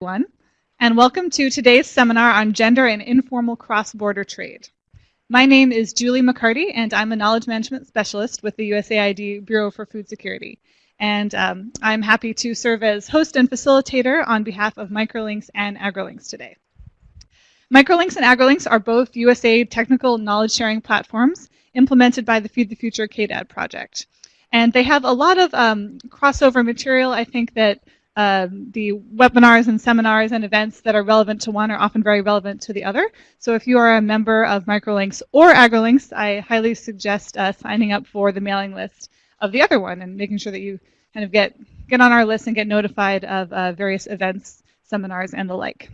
everyone, and welcome to today's seminar on gender and informal cross-border trade. My name is Julie McCarty, and I'm a knowledge management specialist with the USAID Bureau for Food Security. And um, I'm happy to serve as host and facilitator on behalf of Microlinks and AgriLinks today. Microlinks and AgriLinks are both USAID technical knowledge sharing platforms implemented by the Feed the Future KDAD project. And they have a lot of um, crossover material, I think, that um, the webinars and seminars and events that are relevant to one are often very relevant to the other. So if you are a member of Microlinks or AgriLinks, I highly suggest uh, signing up for the mailing list of the other one and making sure that you kind of get, get on our list and get notified of uh, various events, seminars, and the like.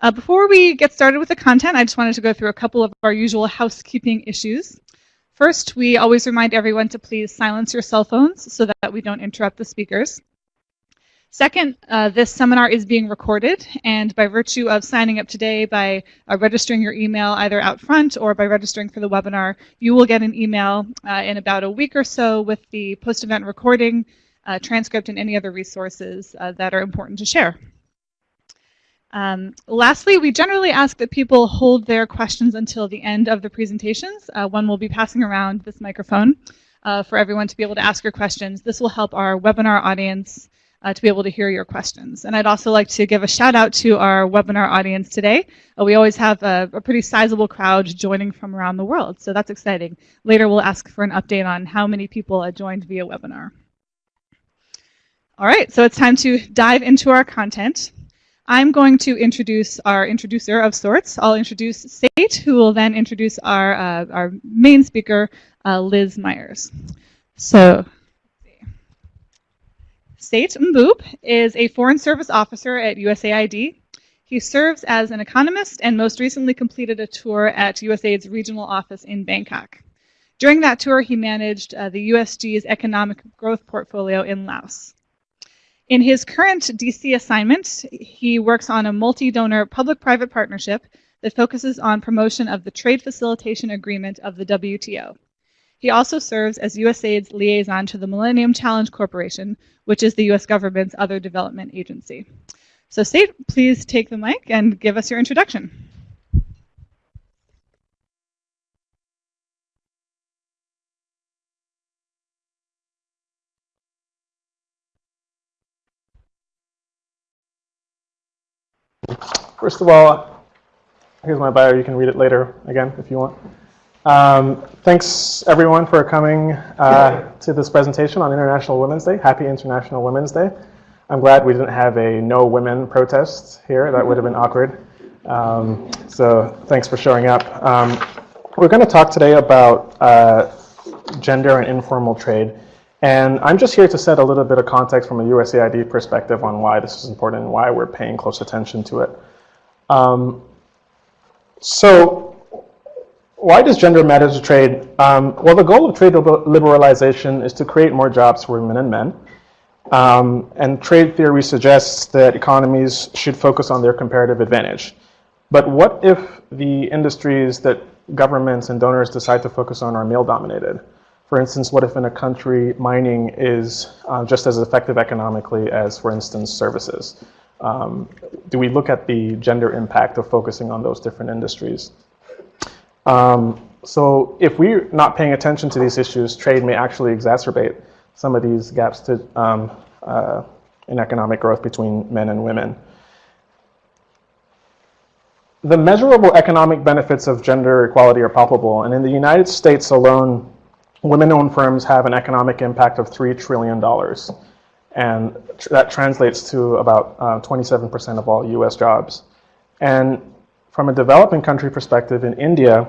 Uh, before we get started with the content, I just wanted to go through a couple of our usual housekeeping issues. First, we always remind everyone to please silence your cell phones so that we don't interrupt the speakers. Second, uh, this seminar is being recorded, and by virtue of signing up today by uh, registering your email either out front or by registering for the webinar, you will get an email uh, in about a week or so with the post-event recording, uh, transcript, and any other resources uh, that are important to share. Um, lastly, we generally ask that people hold their questions until the end of the presentations. Uh, one will be passing around this microphone for everyone to be able to ask your questions. This will help our webinar audience uh, to be able to hear your questions. And I'd also like to give a shout out to our webinar audience today. Uh, we always have a, a, pretty sizable crowd joining from around the world, so that's exciting. Later we'll ask for an update on how many people joined via webinar. All right, so it's time to dive into our content. I'm going to introduce our introducer of sorts. I'll introduce Sate, who will then introduce our, uh, our main speaker, uh, Liz Myers. So Sate Mboop is a Foreign Service Officer at USAID. He serves as an economist and most recently completed a tour at USAID's regional office in Bangkok. During that tour, he managed uh, the USG's economic growth portfolio in Laos. In his current DC assignment, he works on a multi-donor public-private partnership that focuses on promotion of the trade facilitation agreement of the WTO. He also serves as USAID's liaison to the Millennium Challenge Corporation, which is the US government's other development agency. So Sate, please take the mic and give us your introduction. First of all, here's my bio. You can read it later again if you want. Um, thanks everyone for coming uh, to this presentation on International Women's Day. Happy International Women's Day. I'm glad we didn't have a no women protest here. That would have been awkward. Um, so thanks for showing up. Um, we're going to talk today about uh, gender and informal trade. And I'm just here to set a little bit of context from a USAID perspective on why this is important and why we're paying close attention to it. Um, so why does gender matter to trade? Um, well, the goal of trade liberalization is to create more jobs for women and men. Um, and trade theory suggests that economies should focus on their comparative advantage. But what if the industries that governments and donors decide to focus on are male dominated? For instance, what if in a country mining is uh, just as effective economically as, for instance, services? Um, do we look at the gender impact of focusing on those different industries? Um, so if we're not paying attention to these issues, trade may actually exacerbate some of these gaps to, um, uh, in economic growth between men and women. The measurable economic benefits of gender equality are palpable, and in the United States alone, women-owned firms have an economic impact of $3 trillion. And tr that translates to about 27% uh, of all US jobs. And from a developing country perspective, in India,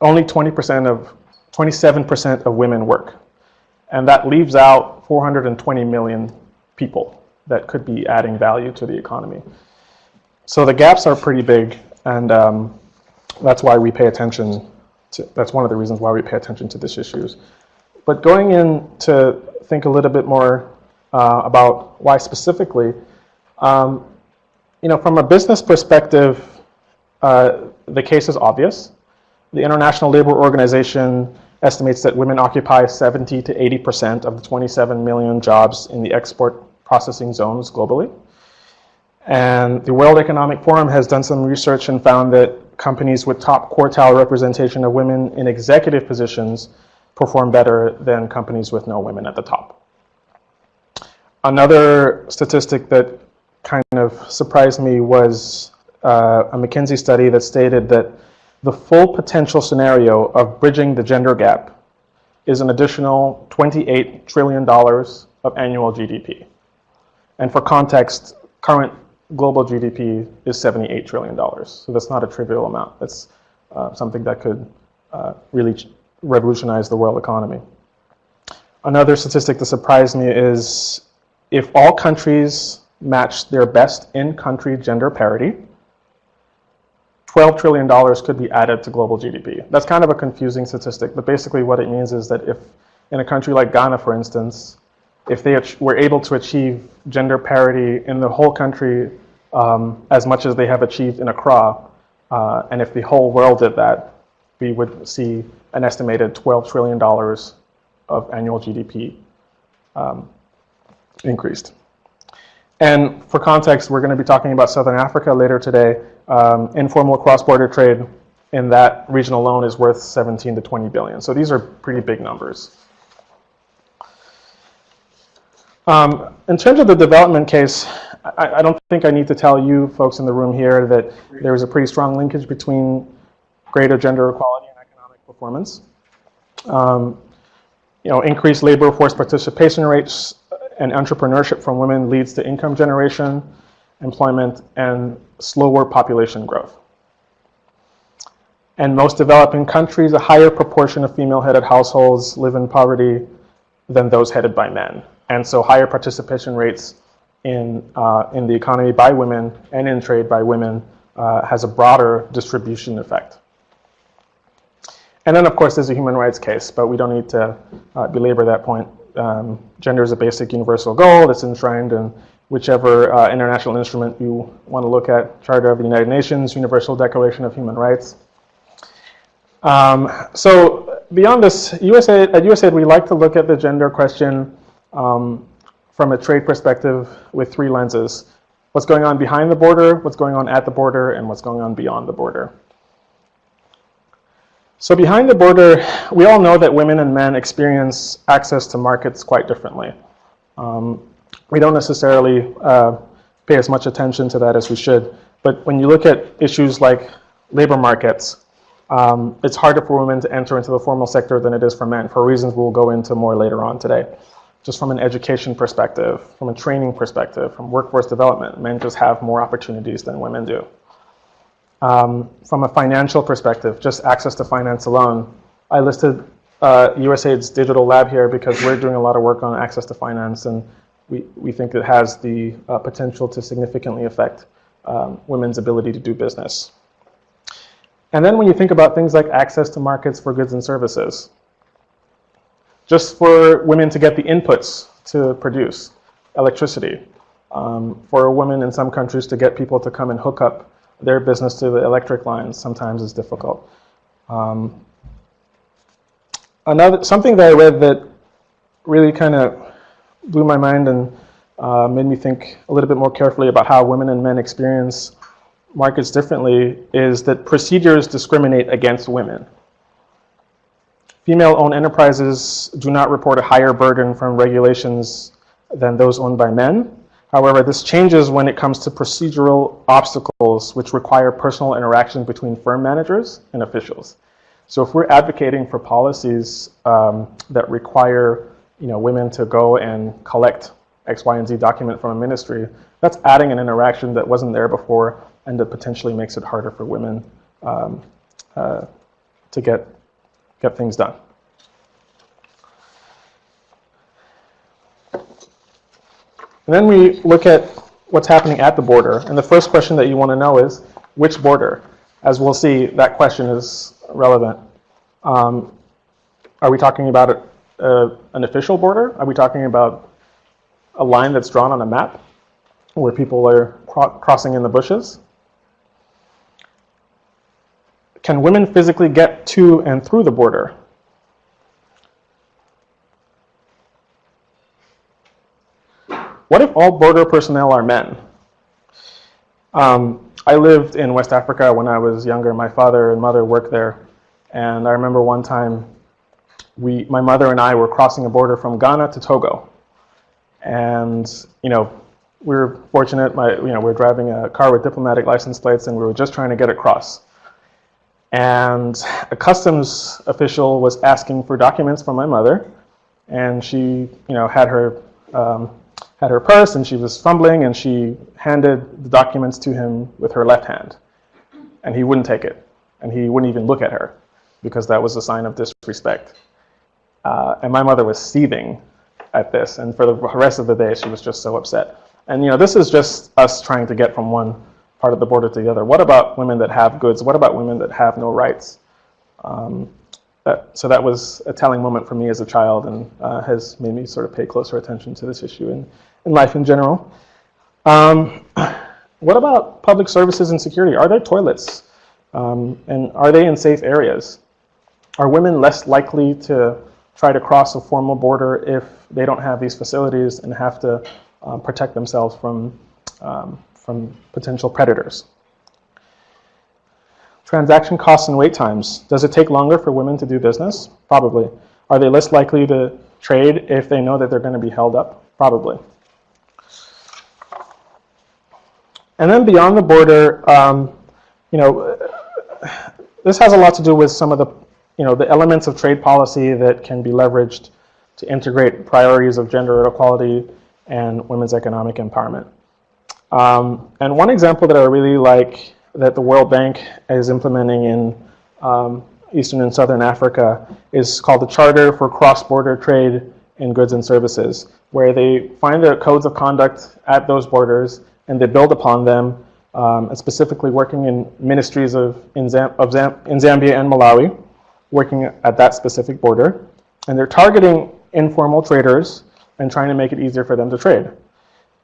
only 20% of, 27% of women work. And that leaves out 420 million people that could be adding value to the economy. So the gaps are pretty big, and um, that's why we pay attention to, that's one of the reasons why we pay attention to these issues. But going in to think a little bit more uh, about why specifically, um, you know, from a business perspective, uh, the case is obvious. The International Labor Organization estimates that women occupy 70 to 80% of the 27 million jobs in the export processing zones globally. And the World Economic Forum has done some research and found that companies with top quartile representation of women in executive positions perform better than companies with no women at the top. Another statistic that kind of surprised me was uh, a McKinsey study that stated that the full potential scenario of bridging the gender gap is an additional $28 trillion of annual GDP. And for context, current global GDP is $78 trillion. So that's not a trivial amount. That's uh, something that could uh, really revolutionize the world economy. Another statistic that surprised me is if all countries matched their best in-country gender parity, $12 trillion could be added to global GDP. That's kind of a confusing statistic, but basically what it means is that if in a country like Ghana, for instance, if they were able to achieve gender parity in the whole country um, as much as they have achieved in Accra, uh, and if the whole world did that, we would see an estimated $12 trillion of annual GDP um, increased. And for context, we're going to be talking about Southern Africa later today. Um, informal cross-border trade in that region alone is worth 17 to 20 billion. So these are pretty big numbers. Um, in terms of the development case, I, I, don't think I need to tell you folks in the room here that there is a pretty strong linkage between greater gender equality and economic performance. Um, you know, increased labor force participation rates and entrepreneurship from women leads to income generation, employment, and slower population growth. And most developing countries, a higher proportion of female-headed households live in poverty than those headed by men. And so higher participation rates in, uh, in the economy by women and in trade by women uh, has a broader distribution effect. And then, of course, there's a human rights case, but we don't need to uh, belabor that point um, gender is a basic universal goal that's enshrined in whichever uh, international instrument you want to look at, Charter of the United Nations, Universal Declaration of Human Rights. Um, so beyond this, USAID, at USAID we like to look at the gender question um, from a trade perspective with three lenses. What's going on behind the border, what's going on at the border, and what's going on beyond the border. So behind the border, we all know that women and men experience access to markets quite differently. Um, we don't necessarily uh, pay as much attention to that as we should. But when you look at issues like labor markets, um, it's harder for women to enter into the formal sector than it is for men for reasons we'll go into more later on today. Just from an education perspective, from a training perspective, from workforce development, men just have more opportunities than women do. Um, from a financial perspective, just access to finance alone, I listed uh, USAID's digital lab here because we're doing a lot of work on access to finance and we, we think it has the uh, potential to significantly affect um, women's ability to do business. And then when you think about things like access to markets for goods and services, just for women to get the inputs to produce electricity, um, for women in some countries to get people to come and hook up their business to the electric lines sometimes is difficult. Um, another something that I read that really kind of blew my mind and uh, made me think a little bit more carefully about how women and men experience markets differently is that procedures discriminate against women. Female-owned enterprises do not report a higher burden from regulations than those owned by men. However, this changes when it comes to procedural obstacles which require personal interaction between firm managers and officials. So if we're advocating for policies um, that require you know, women to go and collect X, Y, and Z document from a ministry, that's adding an interaction that wasn't there before and that potentially makes it harder for women um, uh, to get, get things done. And then we look at what's happening at the border. And the first question that you want to know is, which border? As we'll see, that question is relevant. Um, are we talking about a, an official border? Are we talking about a line that's drawn on a map where people are cro crossing in the bushes? Can women physically get to and through the border? What if all border personnel are men? Um, I lived in West Africa when I was younger. My father and mother worked there. And I remember one time, we, my mother and I were crossing a border from Ghana to Togo. And, you know, we were fortunate, my, you know, we were driving a car with diplomatic license plates and we were just trying to get across. And a customs official was asking for documents from my mother. And she, you know, had her um, had her purse and she was fumbling and she handed the documents to him with her left hand. And he wouldn't take it. And he wouldn't even look at her because that was a sign of disrespect. Uh, and my mother was seething at this. And for the rest of the day, she was just so upset. And you know, this is just us trying to get from one part of the border to the other. What about women that have goods? What about women that have no rights? Um, that, so that was a telling moment for me as a child and uh, has made me sort of pay closer attention to this issue in, in life in general. Um, what about public services and security? Are there toilets? Um, and are they in safe areas? Are women less likely to try to cross a formal border if they don't have these facilities and have to um, protect themselves from, um, from potential predators? Transaction costs and wait times. Does it take longer for women to do business? Probably. Are they less likely to trade if they know that they're going to be held up? Probably. And then beyond the border, um, you know, this has a lot to do with some of the, you know, the elements of trade policy that can be leveraged to integrate priorities of gender equality and women's economic empowerment. Um, and one example that I really like that the World Bank is implementing in um, Eastern and Southern Africa is called the Charter for Cross-Border Trade in Goods and Services, where they find the codes of conduct at those borders and they build upon them, um, specifically working in ministries of in, Zam of Zam in Zambia and Malawi, working at that specific border. And they're targeting informal traders and trying to make it easier for them to trade.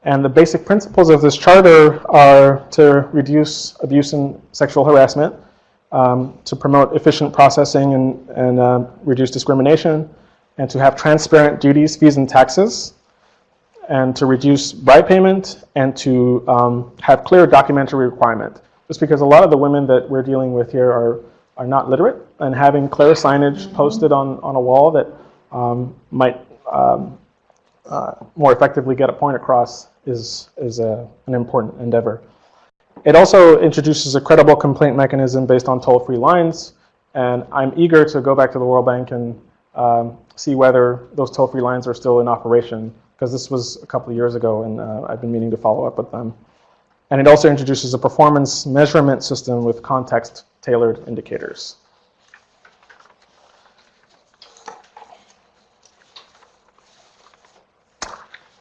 And the basic principles of this charter are to reduce abuse and sexual harassment, um, to promote efficient processing and, and uh, reduce discrimination, and to have transparent duties, fees, and taxes, and to reduce bribe payment and to um, have clear documentary requirement. Just because a lot of the women that we're dealing with here are, are not literate and having clear signage posted on, on a wall that um, might um, uh, more effectively get a point across is, is a, an important endeavor. It also introduces a credible complaint mechanism based on toll-free lines, and I'm eager to go back to the World Bank and um, see whether those toll-free lines are still in operation because this was a couple of years ago and uh, I've been meaning to follow up with them. And it also introduces a performance measurement system with context-tailored indicators.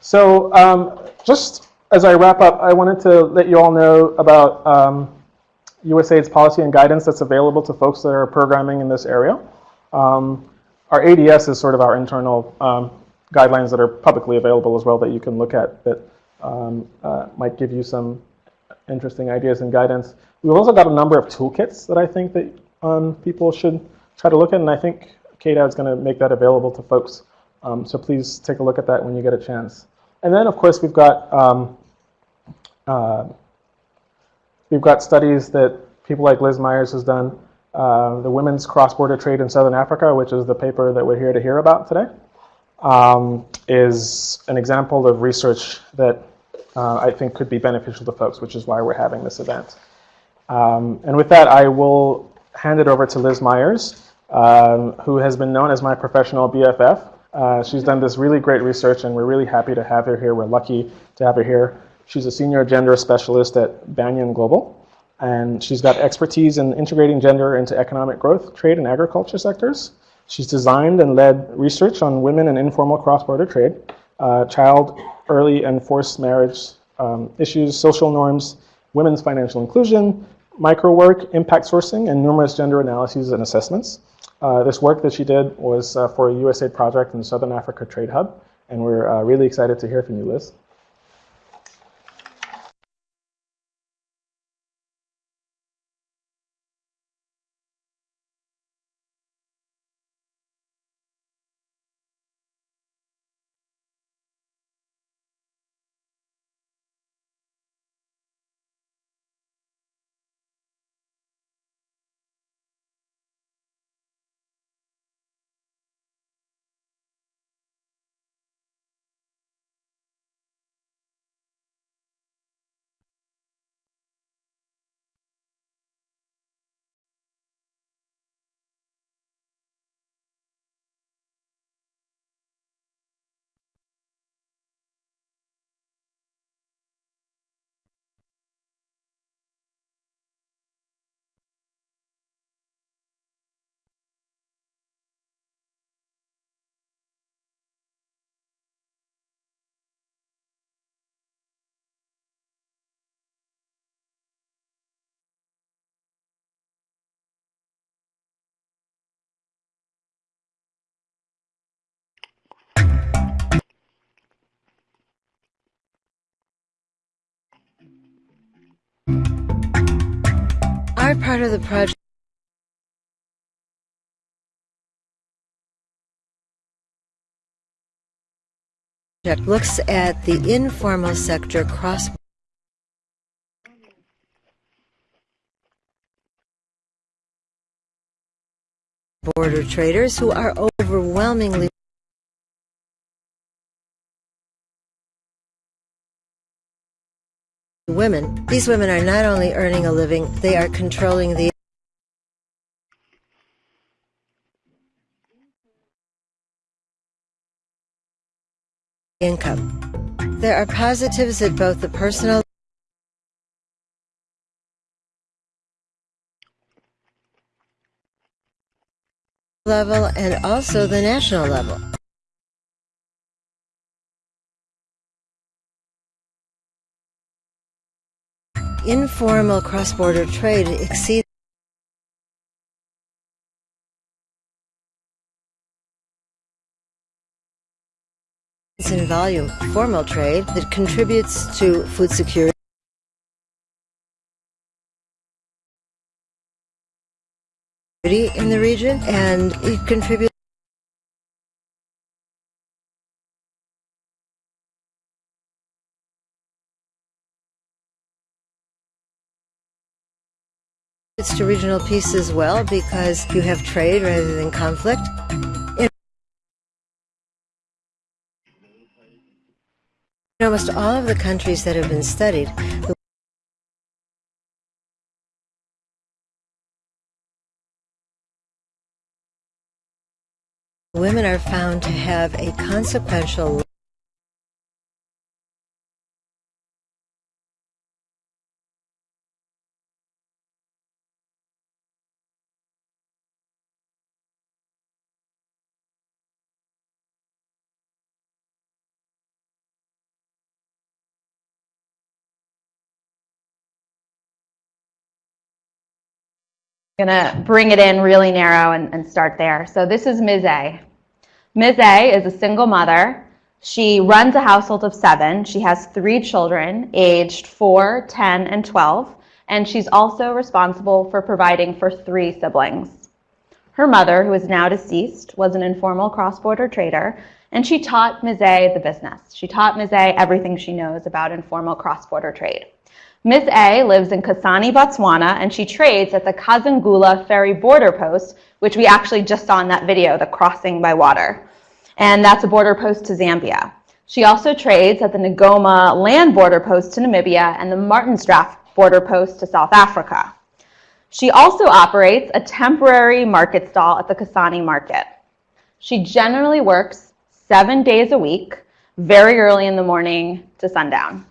So um, just as I wrap up, I wanted to let you all know about um, USAID's policy and guidance that's available to folks that are programming in this area. Um, our ADS is sort of our internal um, guidelines that are publicly available as well that you can look at that um, uh, might give you some interesting ideas and guidance. We've also got a number of toolkits that I think that um, people should try to look at, and I think KDAD is going to make that available to folks. Um, so please take a look at that when you get a chance. And then, of course, we've got um, uh, we've got studies that people like Liz Myers has done. Uh, the Women's Cross-Border Trade in Southern Africa, which is the paper that we're here to hear about today um, is an example of research that uh, I think could be beneficial to folks, which is why we're having this event. Um, and with that, I will hand it over to Liz Myers, um, who has been known as my professional BFF. Uh, she's done this really great research, and we're really happy to have her here. We're lucky to have her here. She's a senior gender specialist at Banyan Global, and she's got expertise in integrating gender into economic growth, trade, and agriculture sectors. She's designed and led research on women and informal cross-border trade, uh, child, early and forced marriage um, issues, social norms, women's financial inclusion, micro work, impact sourcing, and numerous gender analyses and assessments. Uh, this work that she did was uh, for a USAID project in the Southern Africa Trade Hub, and we're uh, really excited to hear from you, Liz. Our part of the project. Looks at the informal sector cross border traders who are overwhelmingly women. These women are not only earning a living, they are controlling the income. There are positives at both the personal level and also the national level. Informal cross-border trade exceeds in volume. Formal trade that contributes to food security. In the region and it contributes to regional peace as well because you have trade rather than conflict. In almost all of the countries that have been studied, the women are found to have a consequential going to bring it in really narrow and, and, start there. So this is Ms. A. Ms. A is a single mother. She runs a household of seven. She has three children aged 4, 10, and 12. And she's also responsible for providing for three siblings. Her mother, who is now deceased, was an informal cross-border trader, and she taught Ms. A the business. She taught Ms. A everything she knows about informal cross-border trade. Ms. A lives in Kasane, Botswana, and she trades at the Kazungula ferry border post, which we actually just saw in that video, the crossing by water. And that's a border post to Zambia. She also trades at the Ngoma land border post to Namibia and the Martin's Drift border post to South Africa. She also operates a temporary market stall at the Kasane market. She generally works seven days a week, very early in the morning to sundown.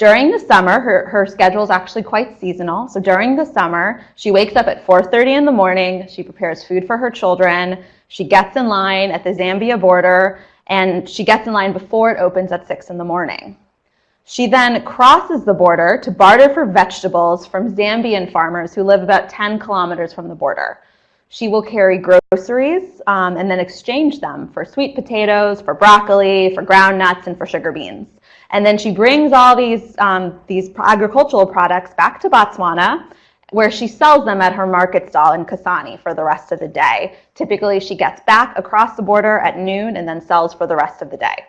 During the summer, her, her schedule is actually quite seasonal. So during the summer, she wakes up at 4.30 in the morning, she prepares food for her children, she gets in line at the Zambia border, and she gets in line before it opens at 6 in the morning. She then crosses the border to barter for vegetables from Zambian farmers who live about 10 kilometers from the border. She will carry groceries um, and then exchange them for sweet potatoes, for broccoli, for ground nuts, and for sugar beans. And then she brings all these, um, these agricultural products back to Botswana where she sells them at her market stall in Kasane for the rest of the day. Typically, she gets back across the border at noon and then sells for the rest of the day.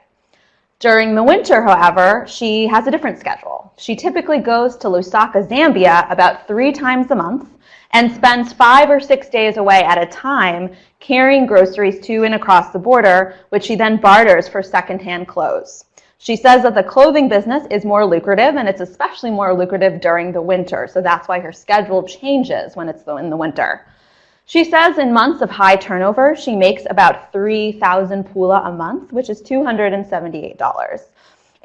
During the winter, however, she has a different schedule. She typically goes to Lusaka, Zambia about three times a month and spends five or six days away at a time carrying groceries to and across the border, which she then barters for secondhand clothes. She says that the clothing business is more lucrative and it's especially more lucrative during the winter. So that's why her schedule changes when it's in the winter. She says in months of high turnover, she makes about 3,000 pula a month, which is $278.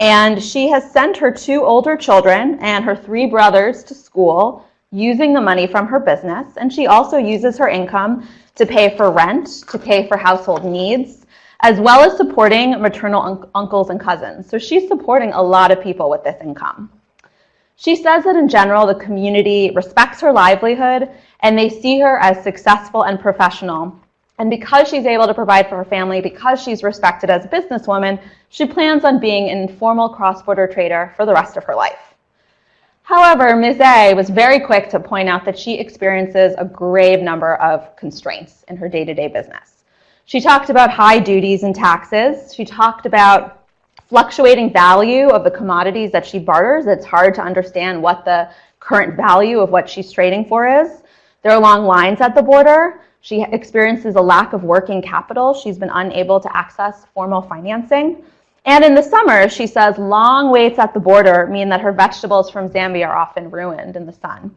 And she has sent her two older children and her three brothers to school using the money from her business. And she also uses her income to pay for rent, to pay for household needs, as well as supporting maternal un uncles and cousins. So she's supporting a lot of people with this income. She says that in general, the community respects her livelihood and they see her as successful and professional. And because she's able to provide for her family, because she's respected as a businesswoman, she plans on being an informal cross-border trader for the rest of her life. However, Ms. A was very quick to point out that she experiences a grave number of constraints in her day-to-day business. She talked about high duties and taxes. She talked about fluctuating value of the commodities that she barters. It's hard to understand what the current value of what she's trading for is. There are long lines at the border. She experiences a lack of working capital. She's been unable to access formal financing. And in the summer, she says long waits at the border mean that her vegetables from Zambia are often ruined in the sun.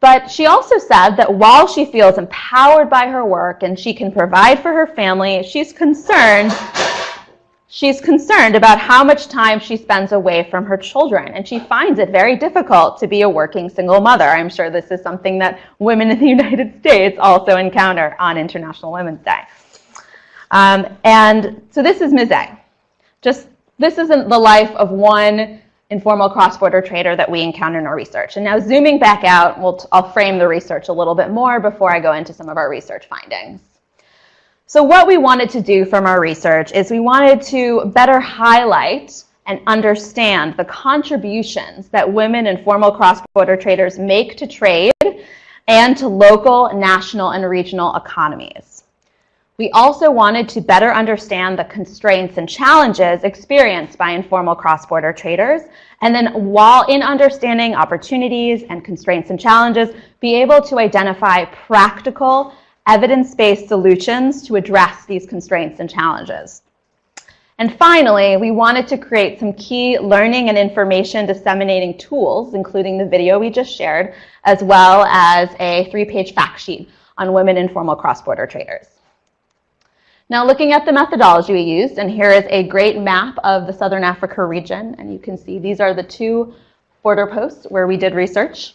But she also said that while she feels empowered by her work and she can provide for her family, she's concerned She's concerned about how much time she spends away from her children, and she finds it very difficult to be a working single mother. I'm sure this is something that women in the United States also encounter on International Women's Day. Um, and so this is Ms. A. Just, this isn't the life of one informal cross-border trader that we encounter in our research. And now zooming back out, we'll I'll frame the research a little bit more before I go into some of our research findings. So what we wanted to do from our research is we wanted to better highlight and understand the contributions that women informal cross-border traders make to trade and to local, national, and regional economies. We also wanted to better understand the constraints and challenges experienced by informal cross-border traders, and then while in understanding opportunities and constraints and challenges, be able to identify practical, evidence-based solutions to address these constraints and challenges. And finally, we wanted to create some key learning and information disseminating tools, including the video we just shared, as well as a three-page fact sheet on women informal cross-border traders. Now looking at the methodology we used, and here is a great map of the Southern Africa region, and you can see these are the two border posts where we did research.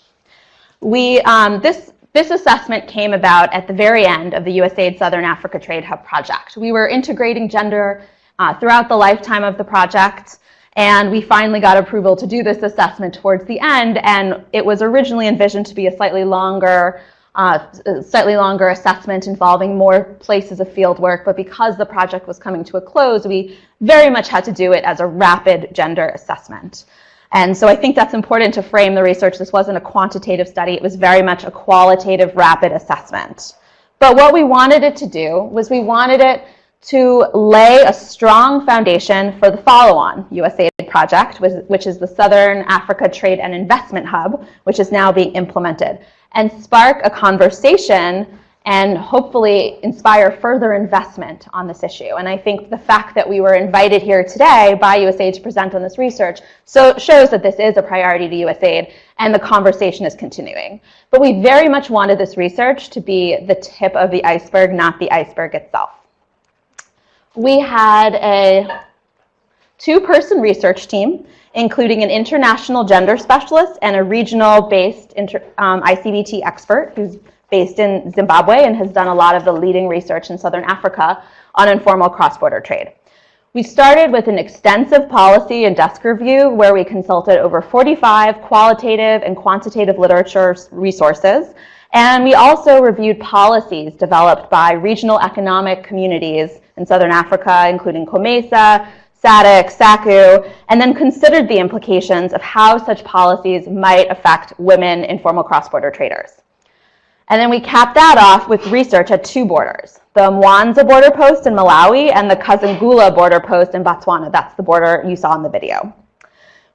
We, um, this, this assessment came about at the very end of the USAID Southern Africa Trade Hub project. We were integrating gender uh, throughout the lifetime of the project, and we finally got approval to do this assessment towards the end, and it was originally envisioned to be a slightly longer uh, slightly longer assessment involving more places of field work, but because the project was coming to a close, we very much had to do it as a rapid gender assessment. And so I think that's important to frame the research. This wasn't a quantitative study. It was very much a qualitative, rapid assessment. But what we wanted it to do was we wanted it to lay a strong foundation for the follow-on USAID project, which is the Southern Africa Trade and Investment Hub, which is now being implemented and spark a conversation and hopefully inspire further investment on this issue. And I think the fact that we were invited here today by USAID to present on this research so shows that this is a priority to USAID and the conversation is continuing. But we very much wanted this research to be the tip of the iceberg, not the iceberg itself. We had a two-person research team including an international gender specialist and a regional-based um, ICBT expert who's based in Zimbabwe and has done a lot of the leading research in Southern Africa on informal cross-border trade. We started with an extensive policy and desk review where we consulted over 45 qualitative and quantitative literature resources. And we also reviewed policies developed by regional economic communities in Southern Africa, including COMESA, SADC, SACU, and then considered the implications of how such policies might affect women informal cross-border traders. And then we capped that off with research at two borders, the Mwanza border post in Malawi and the Kazungula border post in Botswana. That's the border you saw in the video.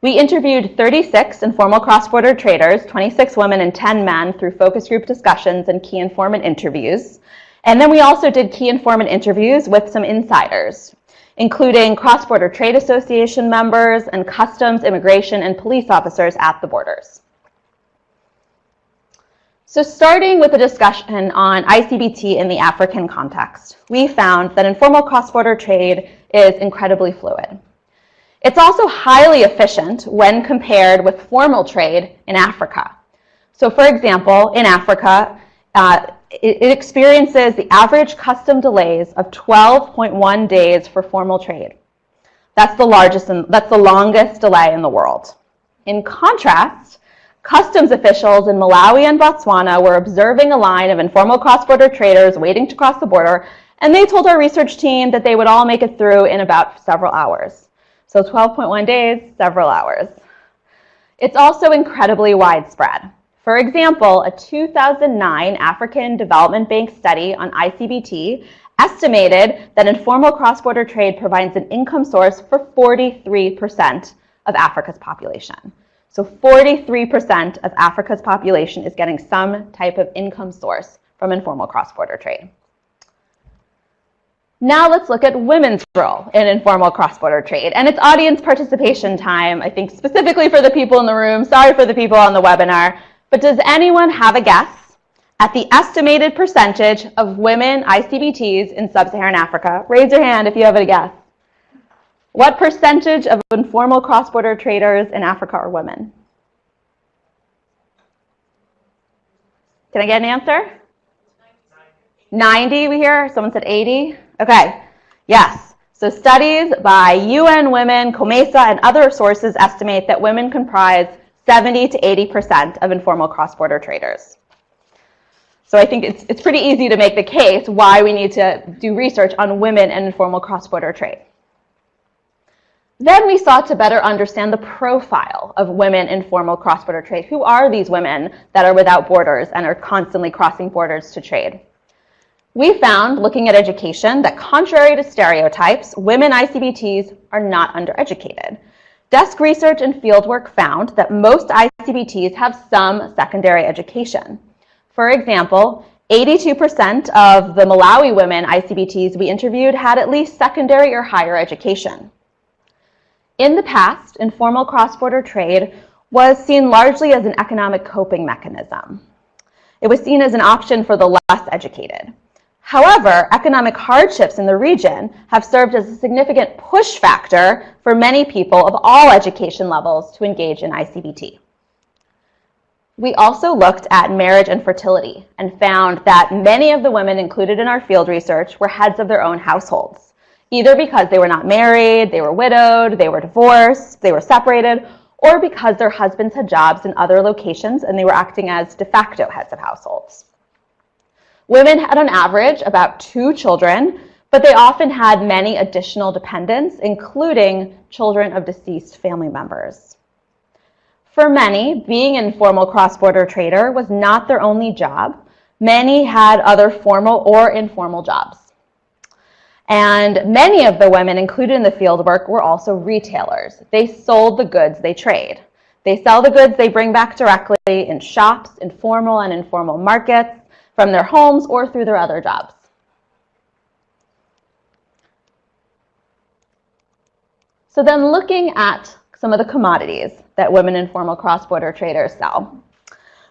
We interviewed 36 informal cross-border traders, 26 women and 10 men through focus group discussions and key informant interviews. And then we also did key informant interviews with some insiders, including cross-border trade association members and customs, immigration, and police officers at the borders. So starting with a discussion on ICBT in the African context, we found that informal cross-border trade is incredibly fluid. It's also highly efficient when compared with formal trade in Africa. So for example, in Africa, uh, it, it experiences the average custom delays of 12.1 days for formal trade. That's the largest, and that's the longest delay in the world. In contrast, customs officials in Malawi and Botswana were observing a line of informal cross-border traders waiting to cross the border, and they told our research team that they would all make it through in about several hours. So 12.1 days, several hours. It's also incredibly widespread. For example, a 2009 African Development Bank study on ICBT estimated that informal cross-border trade provides an income source for 43% of Africa's population. So 43% of Africa's population is getting some type of income source from informal cross-border trade. Now let's look at women's role in informal cross-border trade. And it's audience participation time, I think specifically for the people in the room. Sorry for the people on the webinar. But does anyone have a guess at the estimated percentage of women ICBTs in sub-Saharan Africa? Raise your hand if you have a guess. What percentage of informal cross-border traders in Africa are women? Can I get an answer? 90 we hear? Someone said 80? Okay, yes. So studies by UN Women, COMESA, and other sources estimate that women comprise 70 to 80% of informal cross-border traders. So I think it's, it's pretty easy to make the case why we need to do research on women and informal cross-border trade. Then we sought to better understand the profile of women in formal cross-border trade. Who are these women that are without borders and are constantly crossing borders to trade? We found, looking at education, that contrary to stereotypes, women ICBTs are not undereducated. Desk research and fieldwork found that most ICBTs have some secondary education. For example, 82% of the Malawi women ICBTs we interviewed had at least secondary or higher education. In the past, informal cross-border trade was seen largely as an economic coping mechanism. It was seen as an option for the less educated. However, economic hardships in the region have served as a significant push factor for many people of all education levels to engage in ICBT. We also looked at marriage and fertility and found that many of the women included in our field research were heads of their own households either because they were not married, they were widowed, they were divorced, they were separated, or because their husbands had jobs in other locations and they were acting as de facto heads of households. Women had on average about two children, but they often had many additional dependents, including children of deceased family members. For many, being an informal cross-border trader was not their only job. Many had other formal or informal jobs. And many of the women included in the fieldwork were also retailers. They sold the goods they trade. They sell the goods they bring back directly in shops, informal and informal markets, from their homes or through their other jobs. So then looking at some of the commodities that women informal cross-border traders sell.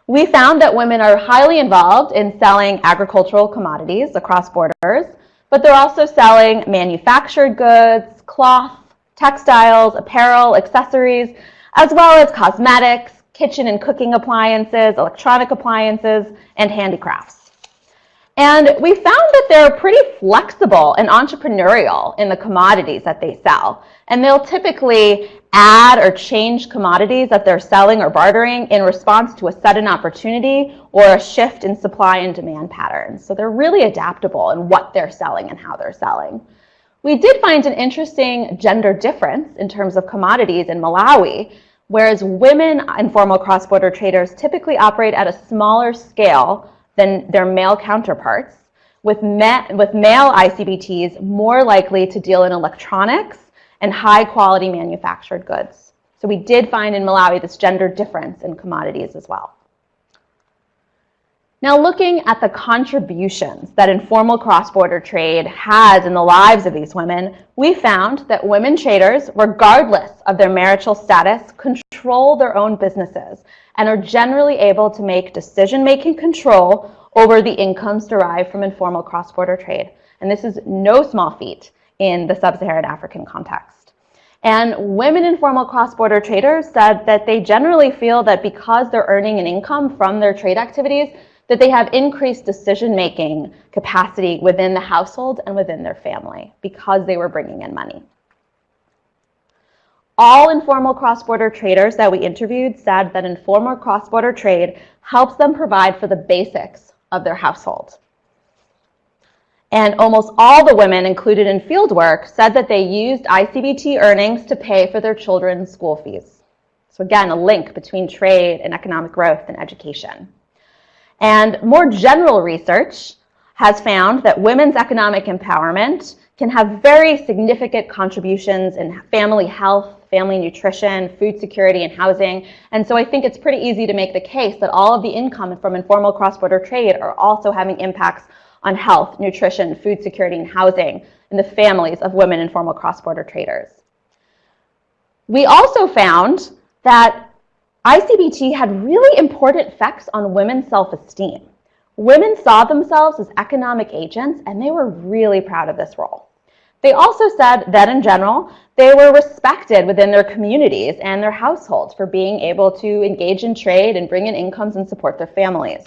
We found that women are highly involved in selling agricultural commodities across borders, but they're also selling manufactured goods, cloth, textiles, apparel, accessories, as well as cosmetics, kitchen and cooking appliances, electronic appliances, and handicrafts. And we found that they're pretty flexible and entrepreneurial in the commodities that they sell. And they'll typically add or change commodities that they're selling or bartering in response to a sudden opportunity or a shift in supply and demand patterns. So they're really adaptable in what they're selling and how they're selling. We did find an interesting gender difference in terms of commodities in Malawi, whereas women informal cross-border traders typically operate at a smaller scale than their male counterparts, with, with male ICBTs more likely to deal in electronics and high quality manufactured goods. So we did find in Malawi this gender difference in commodities as well. Now looking at the contributions that informal cross-border trade has in the lives of these women, we found that women traders, regardless of their marital status, control their own businesses and are generally able to make decision-making control over the incomes derived from informal cross-border trade. And this is no small feat in the sub-Saharan African context. And women informal cross-border traders said that they generally feel that because they're earning an income from their trade activities, that they have increased decision-making capacity within the household and within their family because they were bringing in money. All informal cross-border traders that we interviewed said that informal cross-border trade helps them provide for the basics of their household. And almost all the women included in fieldwork said that they used ICBT earnings to pay for their children's school fees. So again, a link between trade and economic growth and education. And more general research has found that women's economic empowerment can have very significant contributions in family health, family nutrition, food security, and housing. And so I think it's pretty easy to make the case that all of the income from informal cross-border trade are also having impacts on health, nutrition, food security, and housing in the families of women informal cross-border traders. We also found that ICBT had really important effects on women's self-esteem. Women saw themselves as economic agents, and they were really proud of this role. They also said that in general, they were respected within their communities and their households for being able to engage in trade and bring in incomes and support their families.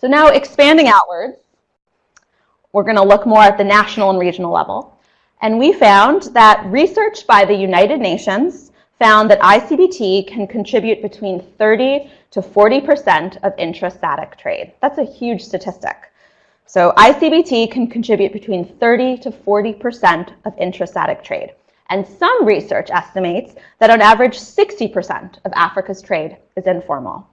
So now expanding outwards, we're going to look more at the national and regional level. And we found that research by the United Nations found that ICBT can contribute between 30 to 40% of intra-SADC trade. That's a huge statistic. So ICBT can contribute between 30 to 40% of intra-SADC trade. And some research estimates that on average 60% of Africa's trade is informal.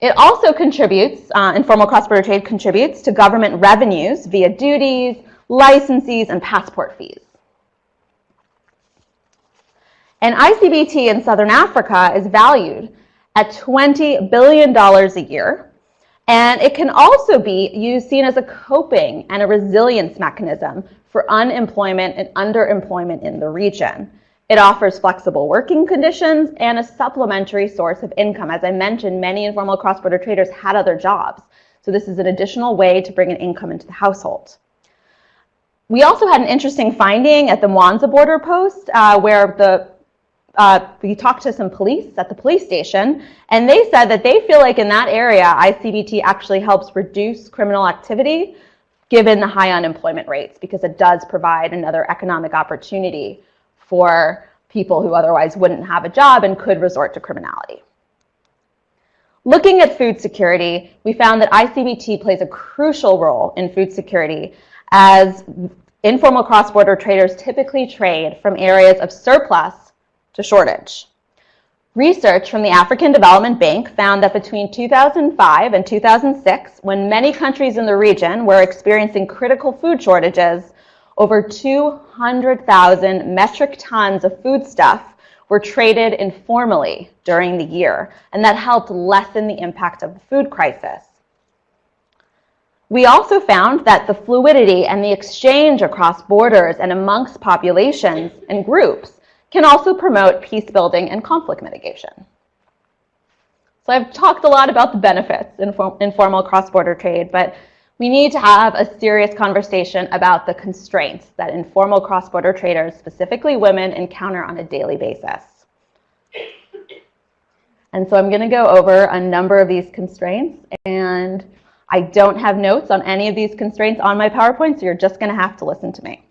It also contributes, uh, informal cross-border trade contributes to government revenues via duties, licenses, and passport fees. And ICBT in Southern Africa is valued at $20 billion a year. And it can also be used, seen as a coping and a resilience mechanism for unemployment and underemployment in the region. It offers flexible working conditions and a supplementary source of income. As I mentioned, many informal cross-border traders had other jobs. So this is an additional way to bring an income into the household. We also had an interesting finding at the Mwanza border post uh, where the uh, we talked to some police at the police station, and they said that they feel like in that area, ICBT actually helps reduce criminal activity given the high unemployment rates because it does provide another economic opportunity for people who otherwise wouldn't have a job and could resort to criminality. Looking at food security, we found that ICBT plays a crucial role in food security as informal cross-border traders typically trade from areas of surplus to shortage. Research from the African Development Bank found that between 2005 and 2006, when many countries in the region were experiencing critical food shortages, over 200,000 metric tons of foodstuff were traded informally during the year, and that helped lessen the impact of the food crisis. We also found that the fluidity and the exchange across borders and amongst populations and groups can also promote peace building and conflict mitigation. So I've talked a lot about the benefits in informal cross-border trade, but we need to have a serious conversation about the constraints that informal cross-border traders, specifically women, encounter on a daily basis. And so I'm going to go over a number of these constraints, and I don't have notes on any of these constraints on my PowerPoint, so you're just going to have to listen to me.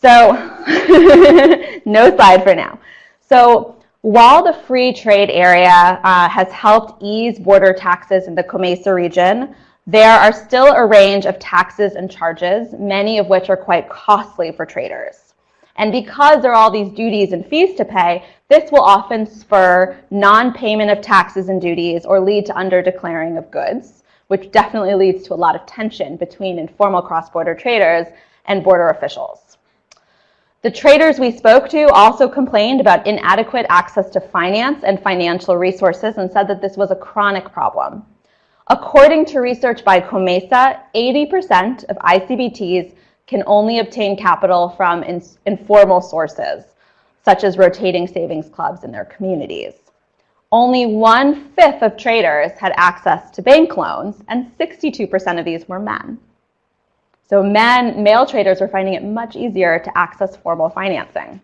So no slide for now. So while the free trade area uh, has helped ease border taxes in the COMESA region, there are still a range of taxes and charges, many of which are quite costly for traders. And because there are all these duties and fees to pay, this will often spur non-payment of taxes and duties or lead to under-declaring of goods, which definitely leads to a lot of tension between informal cross-border traders and border officials. The traders we spoke to also complained about inadequate access to finance and financial resources and said that this was a chronic problem. According to research by COMESA, 80% of ICBTs can only obtain capital from in informal sources, such as rotating savings clubs in their communities. Only one-fifth of traders had access to bank loans, and 62% of these were men. So men, male traders were finding it much easier to access formal financing.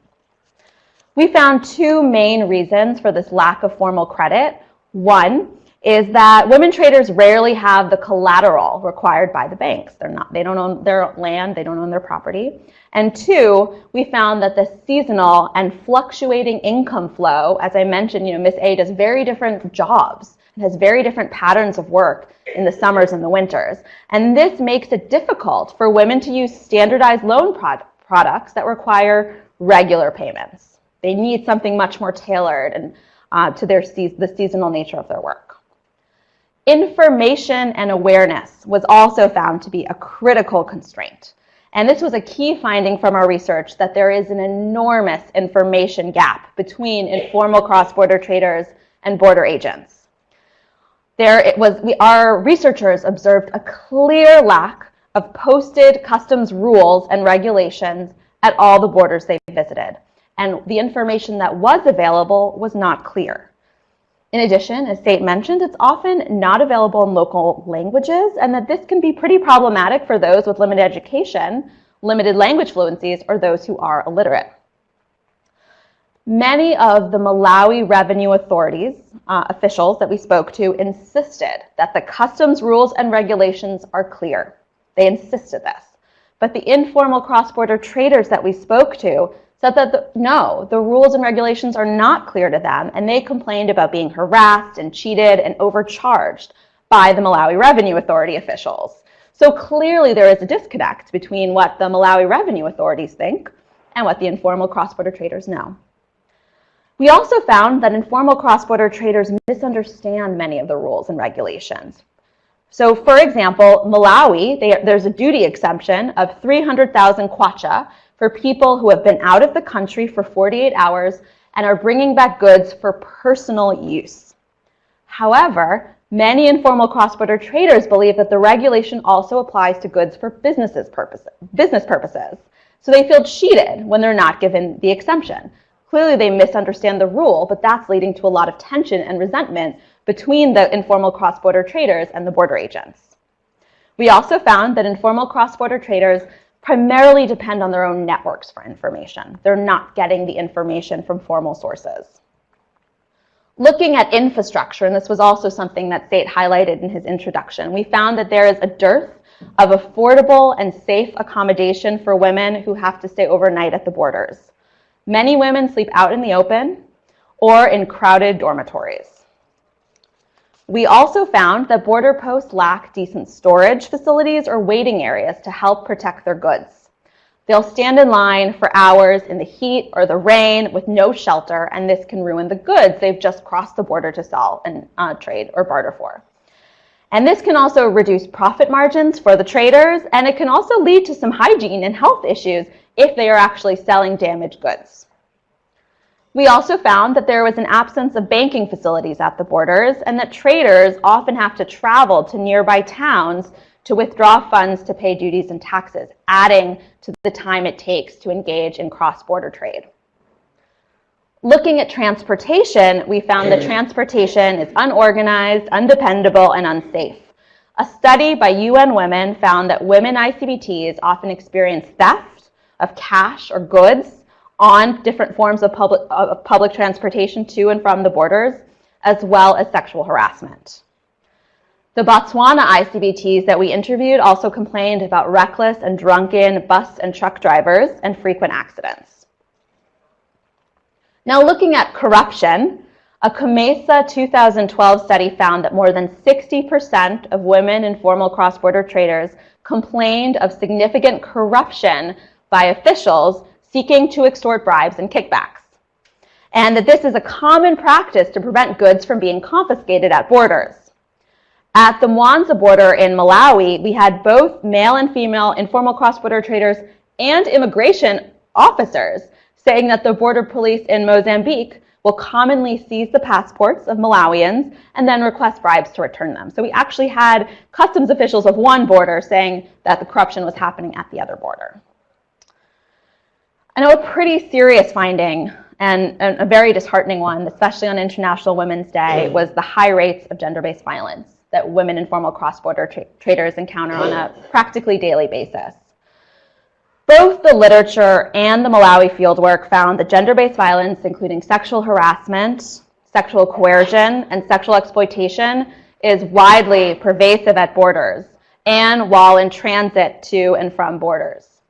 We found two main reasons for this lack of formal credit. One is that women traders rarely have the collateral required by the banks. They're not, they don't own their land, they don't own their property. And two, we found that the seasonal and fluctuating income flow, as I mentioned, you know, Miss A does very different jobs and has very different patterns of work in the summers and the winters. And this makes it difficult for women to use standardized loan prod products that require regular payments. They need something much more tailored and uh, to their se the seasonal nature of their work. Information and awareness was also found to be a critical constraint. And this was a key finding from our research that there is an enormous information gap between informal cross-border traders and border agents. There it was, we, our researchers observed a clear lack of posted customs rules and regulations at all the borders they visited. And the information that was available was not clear. In addition, as Sate mentioned, it's often not available in local languages and that this can be pretty problematic for those with limited education, limited language fluencies, or those who are illiterate. Many of the Malawi revenue authorities, uh, officials that we spoke to, insisted that the customs rules and regulations are clear. They insisted this. But the informal cross-border traders that we spoke to said that the, no, the rules and regulations are not clear to them, and they complained about being harassed and cheated and overcharged by the Malawi Revenue Authority officials. So clearly there is a disconnect between what the Malawi revenue authorities think and what the informal cross-border traders know. We also found that informal cross-border traders misunderstand many of the rules and regulations. So for example, Malawi, they, there's a duty exemption of 300,000 kwacha for people who have been out of the country for 48 hours and are bringing back goods for personal use. However, many informal cross-border traders believe that the regulation also applies to goods for businesses purposes, business purposes. So they feel cheated when they're not given the exemption. Clearly, they misunderstand the rule, but that's leading to a lot of tension and resentment between the informal cross-border traders and the border agents. We also found that informal cross-border traders primarily depend on their own networks for information. They're not getting the information from formal sources. Looking at infrastructure, and this was also something that Sate highlighted in his introduction, we found that there is a dearth of affordable and safe accommodation for women who have to stay overnight at the borders. Many women sleep out in the open or in crowded dormitories. We also found that border posts lack decent storage facilities or waiting areas to help protect their goods. They'll stand in line for hours in the heat or the rain with no shelter, and this can ruin the goods they've just crossed the border to sell and uh, trade or barter for. And this can also reduce profit margins for the traders, and it can also lead to some hygiene and health issues if they are actually selling damaged goods. We also found that there was an absence of banking facilities at the borders and that traders often have to travel to nearby towns to withdraw funds to pay duties and taxes, adding to the time it takes to engage in cross-border trade. Looking at transportation, we found that mm. transportation is unorganized, undependable, and unsafe. A study by UN Women found that women ICBTs often experience theft of cash or goods on different forms of public, of public transportation to and from the borders, as well as sexual harassment. The Botswana ICBTs that we interviewed also complained about reckless and drunken bus and truck drivers and frequent accidents. Now looking at corruption, a COMESA 2012 study found that more than 60% of women informal cross-border traders complained of significant corruption by officials seeking to extort bribes and kickbacks, and that this is a common practice to prevent goods from being confiscated at borders. At the Mwanza border in Malawi, we had both male and female informal cross-border traders and immigration officers saying that the border police in Mozambique will commonly seize the passports of Malawians and then request bribes to return them. So we actually had customs officials of one border saying that the corruption was happening at the other border. I know a pretty serious finding and a very disheartening one, especially on International Women's Day, was the high rates of gender-based violence that women in formal cross-border tra traders encounter on a practically daily basis. Both the literature and the Malawi fieldwork found that gender-based violence, including sexual harassment, sexual coercion, and sexual exploitation, is widely pervasive at borders and while in transit to and from borders.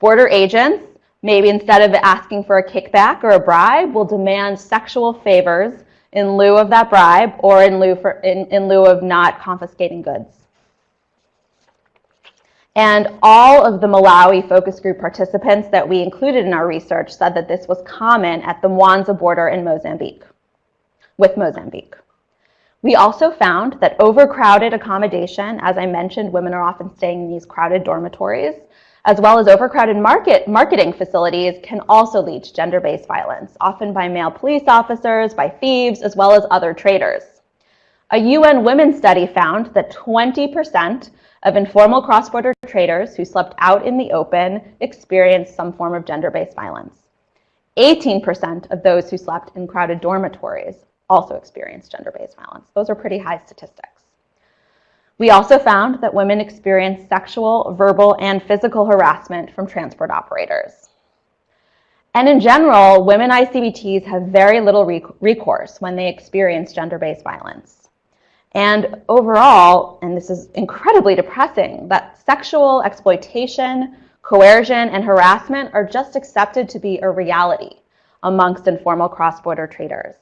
Border agents Maybe instead of asking for a kickback or a bribe, we'll demand sexual favors in lieu of that bribe or in lieu, for, in, in lieu of not confiscating goods. And all of the Malawi focus group participants that we included in our research said that this was common at the Mwanza border in Mozambique, with Mozambique. We also found that overcrowded accommodation, as I mentioned, women are often staying in these crowded dormitories, as well as overcrowded market, marketing facilities can also lead to gender-based violence, often by male police officers, by thieves, as well as other traders. A UN Women's study found that 20% of informal cross-border traders who slept out in the open experienced some form of gender-based violence. 18% of those who slept in crowded dormitories also experienced gender-based violence. Those are pretty high statistics. We also found that women experience sexual, verbal, and physical harassment from transport operators. And in general, women ICBTs have very little recourse when they experience gender-based violence. And overall, and this is incredibly depressing, that sexual exploitation, coercion, and harassment are just accepted to be a reality amongst informal cross-border traders.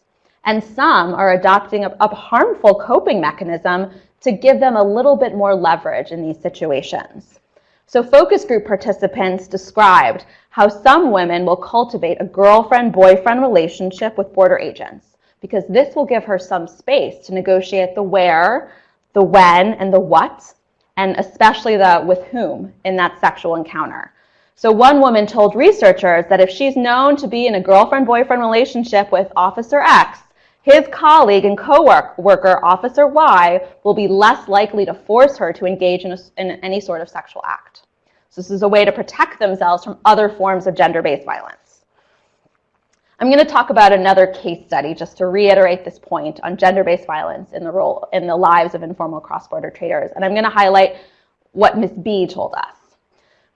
And some are adopting a, a, harmful coping mechanism to give them a little bit more leverage in these situations. So focus group participants described how some women will cultivate a girlfriend-boyfriend relationship with border agents because this will give her some space to negotiate the where, the when, and the what, and especially the with whom in that sexual encounter. So one woman told researchers that if she's known to be in a girlfriend-boyfriend relationship with Officer X, his colleague and co-worker, Officer Y, will be less likely to force her to engage in, a, in any sort of sexual act. So this is a way to protect themselves from other forms of gender-based violence. I'm going to talk about another case study just to reiterate this point on gender-based violence in the role in the lives of informal cross-border traders. And I'm going to highlight what Ms. B told us.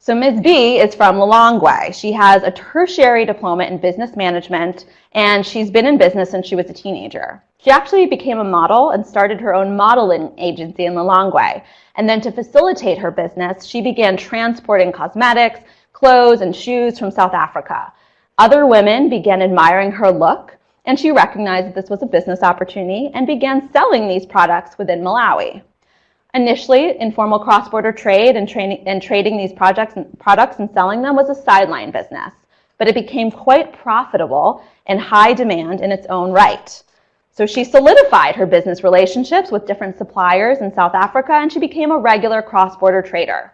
So Ms. B is from Lilongwe. She has a tertiary diploma in business management, and she's been in business since she was a teenager. She actually became a model and started her own modeling agency in Lilongwe. And then to facilitate her business, she began transporting cosmetics, clothes, and shoes from South Africa. Other women began admiring her look, and she recognized that this was a business opportunity and began selling these products within Malawi. Initially, informal cross-border trade and, and, trading these projects and products and selling them was a sideline business, but it became quite profitable and high demand in its own right. So she solidified her business relationships with different suppliers in South Africa, and she became a regular cross-border trader.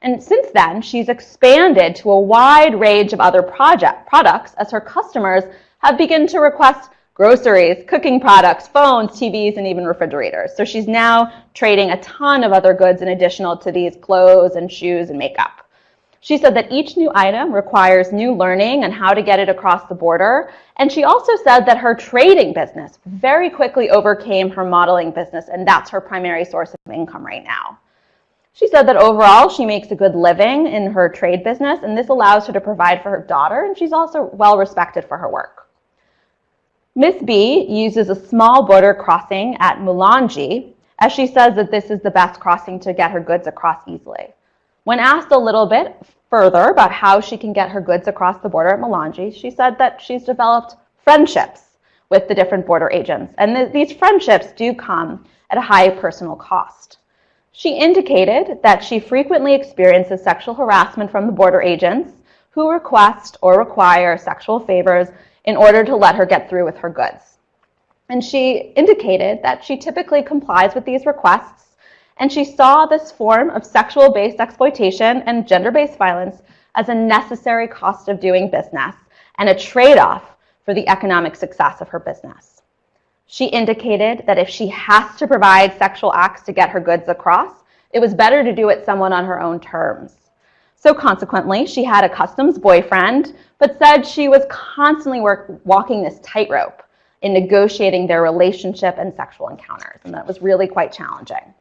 And since then, she's expanded to a wide range of other project products as her customers have begun to request groceries, cooking products, phones, TVs, and even refrigerators. So she's now trading a ton of other goods in addition to these clothes and shoes and makeup. She said that each new item requires new learning on how to get it across the border. And she also said that her trading business very quickly overcame her modeling business, and that's her primary source of income right now. She said that overall she makes a good living in her trade business and this allows her to provide for her daughter and she's also well respected for her work. Miss B uses a small border crossing at Mulanje as she says that this is the best crossing to get her goods across easily. When asked a little bit further about how she can get her goods across the border at Mulanje, she said that she's developed friendships with the different border agents. And th these friendships do come at a high personal cost. She indicated that she frequently experiences sexual harassment from the border agents who request or require sexual favors in order to let her get through with her goods. And she indicated that she typically complies with these requests, and she saw this form of sexual-based exploitation and gender-based violence as a necessary cost of doing business and a trade-off for the economic success of her business. She indicated that if she has to provide sexual acts to get her goods across, it was better to do it someone on her own terms. So consequently, she had a customs boyfriend, but said she was constantly work, walking this tightrope in negotiating their relationship and sexual encounters, and that was really quite challenging.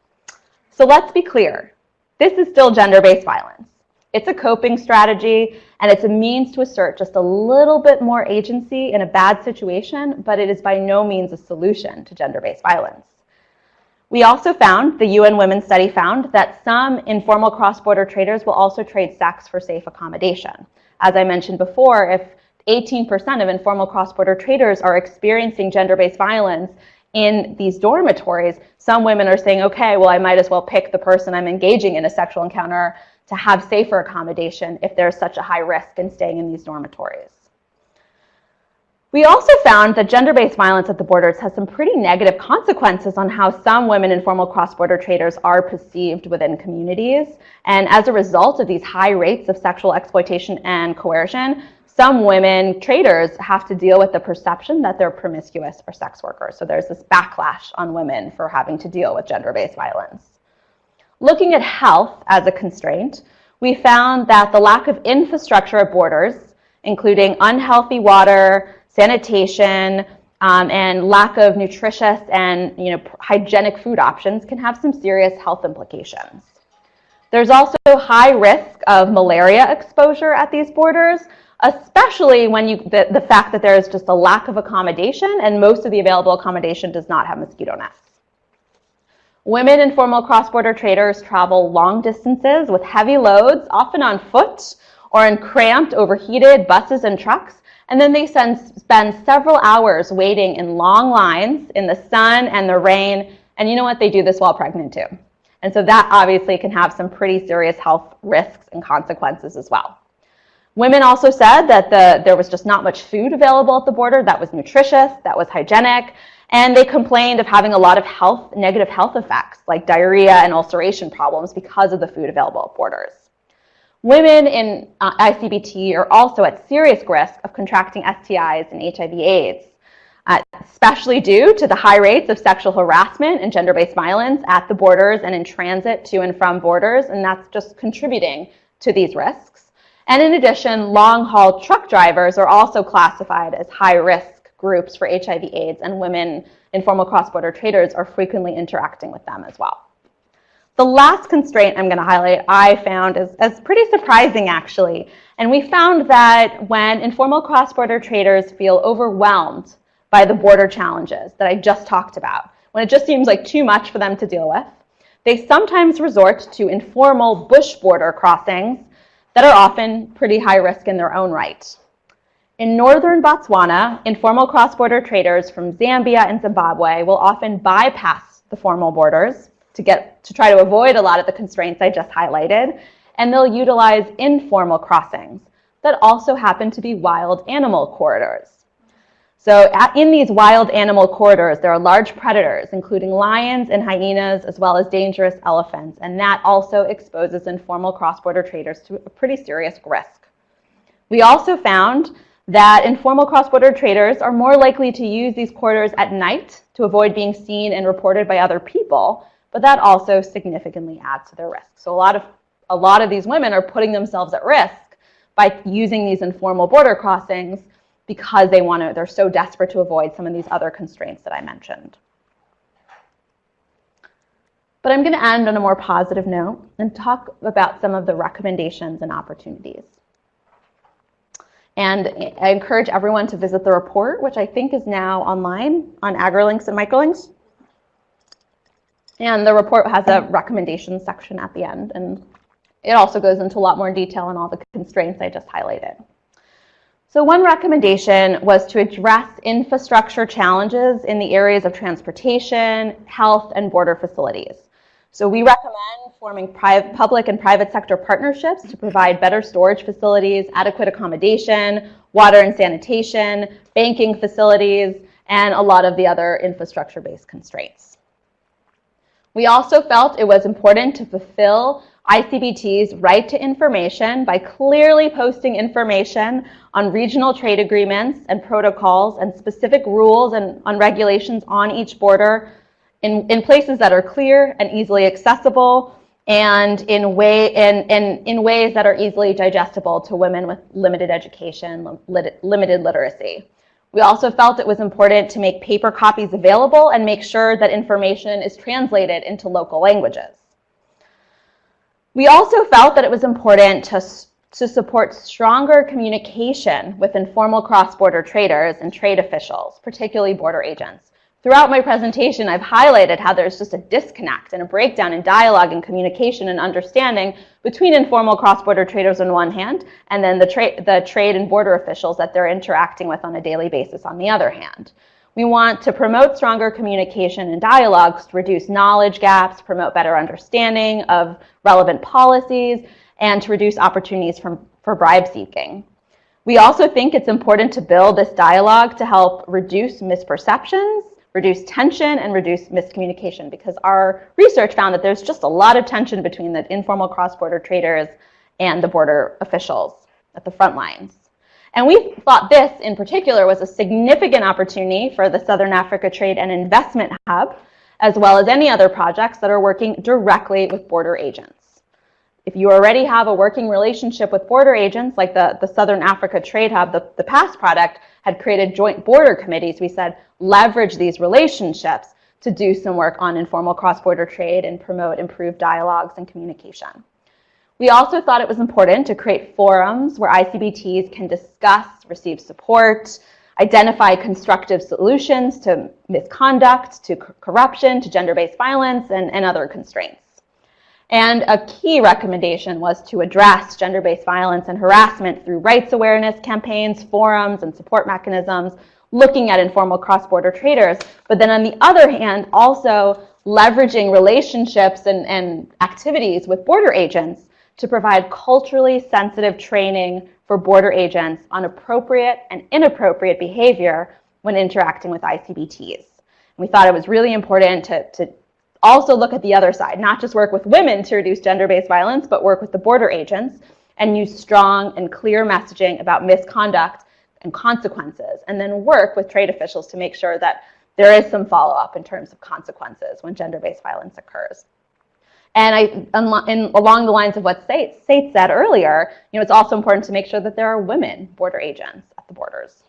So let's be clear. This is still gender-based violence. It's a coping strategy, and it's a means to assert just a little bit more agency in a bad situation, but it is by no means a solution to gender-based violence. We also found, the UN Women's Study found, that some informal cross-border traders will also trade sex for safe accommodation. As I mentioned before, if 18% of informal cross-border traders are experiencing gender-based violence in these dormitories, some women are saying, okay, well, I might as well pick the person I'm engaging in a sexual encounter to have safer accommodation if there's such a high risk in staying in these dormitories. We also found that gender-based violence at the borders has some pretty negative consequences on how some women informal cross-border traders are perceived within communities. And as a result of these high rates of sexual exploitation and coercion, some women traders have to deal with the perception that they're promiscuous or sex workers. So there's this backlash on women for having to deal with gender-based violence. Looking at health as a constraint, we found that the lack of infrastructure at borders, including unhealthy water, sanitation, um, and lack of nutritious and you know, hygienic food options can have some serious health implications. There's also high risk of malaria exposure at these borders, especially when you, the, the fact that there is just a lack of accommodation and most of the available accommodation does not have mosquito nets. Women and formal cross-border traders travel long distances with heavy loads, often on foot or in cramped, overheated buses and trucks, and then they spend several hours waiting in long lines in the sun and the rain. And you know what? They do this while pregnant too. And so that obviously can have some pretty serious health risks and consequences as well. Women also said that the, there was just not much food available at the border that was nutritious, that was hygienic, and they complained of having a lot of health, negative health effects like diarrhea and ulceration problems because of the food available at borders. Women in uh, ICBT are also at serious risk of contracting STIs and HIV AIDS, uh, especially due to the high rates of sexual harassment and gender-based violence at the borders and in transit to and from borders, and that's just contributing to these risks. And in addition, long-haul truck drivers are also classified as high-risk groups for HIV AIDS, and women informal cross-border traders are frequently interacting with them as well. The last constraint I'm going to highlight I found is, is pretty surprising actually. And we found that when informal cross-border traders feel overwhelmed by the border challenges that I just talked about, when it just seems like too much for them to deal with, they sometimes resort to informal bush border crossings that are often pretty high risk in their own right. In northern Botswana, informal cross-border traders from Zambia and Zimbabwe will often bypass the formal borders to get to try to avoid a lot of the constraints I just highlighted. And they'll utilize informal crossings that also happen to be wild animal corridors. So at, in these wild animal corridors, there are large predators, including lions and hyenas, as well as dangerous elephants. And that also exposes informal cross-border traders to a pretty serious risk. We also found that informal cross-border traders are more likely to use these corridors at night to avoid being seen and reported by other people but that also significantly adds to their risk. So a lot of, a lot of these women are putting themselves at risk by using these informal border crossings because they want to, they're so desperate to avoid some of these other constraints that I mentioned. But I'm going to end on a more positive note and talk about some of the recommendations and opportunities. And I encourage everyone to visit the report, which I think is now online on AgriLinks and Microlinks. And the report has a recommendations section at the end. And it also goes into a lot more detail on all the constraints I just highlighted. So one recommendation was to address infrastructure challenges in the areas of transportation, health, and border facilities. So we recommend forming public and private sector partnerships to provide better storage facilities, adequate accommodation, water and sanitation, banking facilities, and a lot of the other infrastructure-based constraints. We also felt it was important to fulfill ICBT's right to information by clearly posting information on regional trade agreements and protocols and specific rules and on regulations on each border in, in places that are clear and easily accessible and in, way, in, in, in ways that are easily digestible to women with limited education, limited literacy. We also felt it was important to make paper copies available and make sure that information is translated into local languages. We also felt that it was important to, to support stronger communication with informal cross-border traders and trade officials, particularly border agents. Throughout my presentation, I've highlighted how there's just a disconnect and a breakdown in dialogue and communication and understanding between informal cross-border traders on one hand and then the, tra the trade and border officials that they're interacting with on a daily basis on the other hand. We want to promote stronger communication and dialogues to reduce knowledge gaps, promote better understanding of relevant policies, and to reduce opportunities from, for bribe seeking. We also think it's important to build this dialogue to help reduce misperceptions, reduce tension, and reduce miscommunication because our research found that there's just a lot of tension between the informal cross-border traders and the border officials at the front lines. And we thought this in particular was a significant opportunity for the Southern Africa Trade and Investment Hub, as well as any other projects that are working directly with border agents. If you already have a working relationship with border agents, like the, the Southern Africa Trade Hub, the, the past product had created joint border committees. We said leverage these relationships to do some work on informal cross-border trade and promote improved dialogues and communication. We also thought it was important to create forums where ICBTs can discuss, receive support, identify constructive solutions to misconduct, to corruption, to gender-based violence, and, and other constraints. And a key recommendation was to address gender-based violence and harassment through rights awareness campaigns, forums, and support mechanisms, looking at informal cross-border traders. But then on the other hand, also leveraging relationships and, and activities with border agents to provide culturally sensitive training for border agents on appropriate and inappropriate behavior when interacting with ICBTs. We thought it was really important to, to also look at the other side, not just work with women to reduce gender-based violence, but work with the border agents and use strong and clear messaging about misconduct and consequences, and then work with trade officials to make sure that there is some follow-up in terms of consequences when gender-based violence occurs. And I, in, along the lines of what Sate, Sate said earlier, you know, it's also important to make sure that there are women border agents at the borders.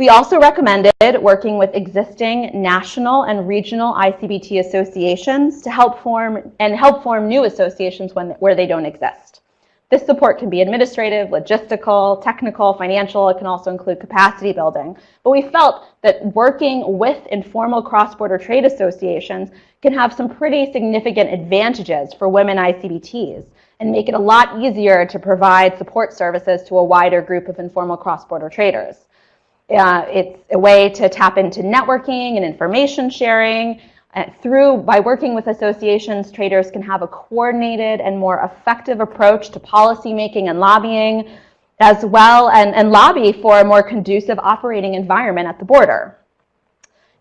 We also recommended working with existing national and regional ICBT associations to help form and help form new associations when, where they don't exist. This support can be administrative, logistical, technical, financial. It can also include capacity building. But we felt that working with informal cross-border trade associations can have some pretty significant advantages for women ICBTs and make it a lot easier to provide support services to a wider group of informal cross-border traders. Uh, it's a way to tap into networking and information sharing. Uh, through, by working with associations, traders can have a coordinated and more effective approach to policy making and lobbying, as well, and, and lobby for a more conducive operating environment at the border.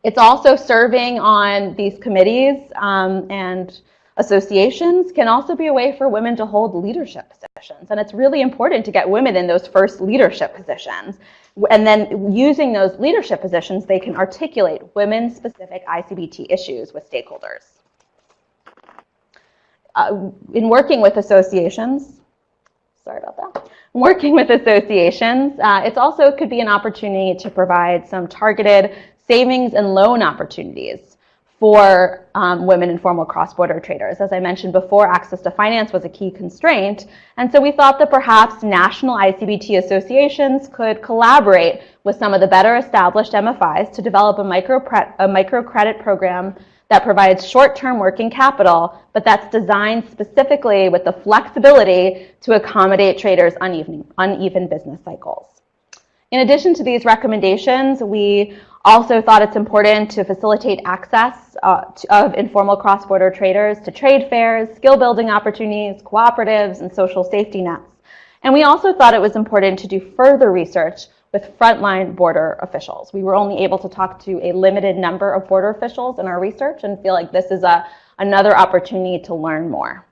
It's also serving on these committees um, and associations can also be a way for women to hold leadership positions. And it's really important to get women in those first leadership positions. And then using those leadership positions, they can articulate women-specific ICBT issues with stakeholders. Uh, in working with associations, sorry about that, working with associations, uh, it's also could be an opportunity to provide some targeted savings and loan opportunities for um, women informal cross-border traders. As I mentioned before, access to finance was a key constraint. And so we thought that perhaps national ICBT associations could collaborate with some of the better established MFIs to develop a, micro a microcredit program that provides short-term working capital, but that's designed specifically with the flexibility to accommodate traders' uneven, uneven business cycles. In addition to these recommendations, we also thought it's important to facilitate access uh, to, of informal cross-border traders to trade fairs, skill building opportunities, cooperatives, and social safety nets. And we also thought it was important to do further research with frontline border officials. We were only able to talk to a limited number of border officials in our research and feel like this is a, another opportunity to learn more.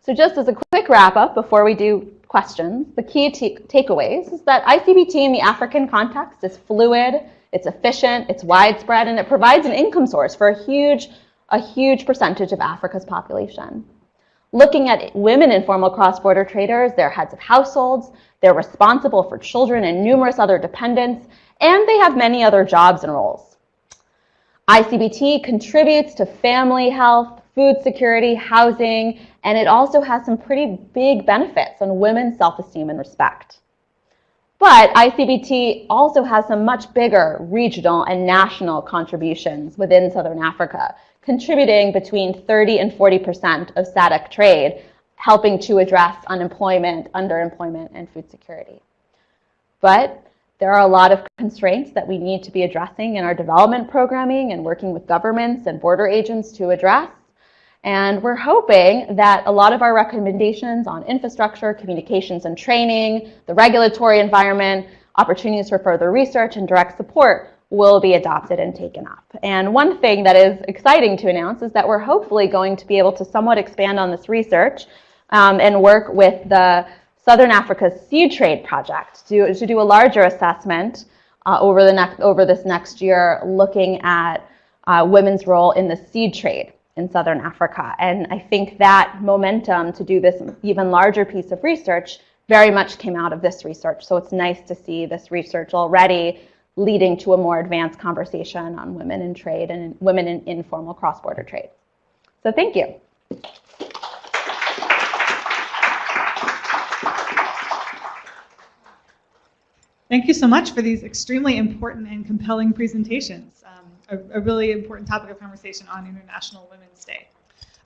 So just as a quick wrap up before we do questions, the key takeaways is that ICBT in the African context is fluid, it's efficient, it's widespread, and it provides an income source for a huge, a huge percentage of Africa's population. Looking at women informal cross-border traders, they're heads of households, they're responsible for children and numerous other dependents, and they have many other jobs and roles. ICBT contributes to family health, food security, housing, and it also has some pretty big benefits on women's self-esteem and respect. But ICBT also has some much bigger regional and national contributions within Southern Africa, contributing between 30 and 40% of SADC trade, helping to address unemployment, underemployment, and food security. But there are a lot of constraints that we need to be addressing in our development programming and working with governments and border agents to address. And we're hoping that a lot of our recommendations on infrastructure, communications and training, the regulatory environment, opportunities for further research and direct support will be adopted and taken up. And one thing that is exciting to announce is that we're hopefully going to be able to somewhat expand on this research um, and work with the Southern Africa Seed Trade Project to, to do a larger assessment uh, over, the next, over this next year looking at uh, women's role in the seed trade in Southern Africa. And I think that momentum to do this even larger piece of research very much came out of this research. So it's nice to see this research already leading to a more advanced conversation on women in trade and women in informal cross-border trade. So thank you. Thank you so much for these extremely important and compelling presentations. A, a, really important topic of conversation on International Women's Day.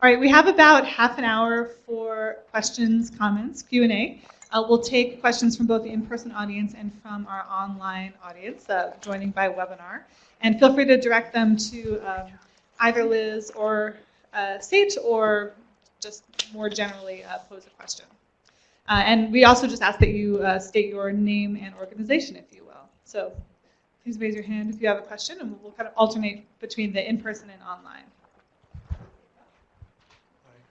All right, we have about half an hour for questions, comments, Q&A. Uh, we'll take questions from both the in-person audience and from our online audience uh, joining by webinar. And feel free to direct them to um, either Liz or uh, Sate or just more generally uh, pose a question. Uh, and we also just ask that you uh, state your name and organization, if you will. So please raise your hand if you have a question, and we'll kind of alternate between the in-person and online.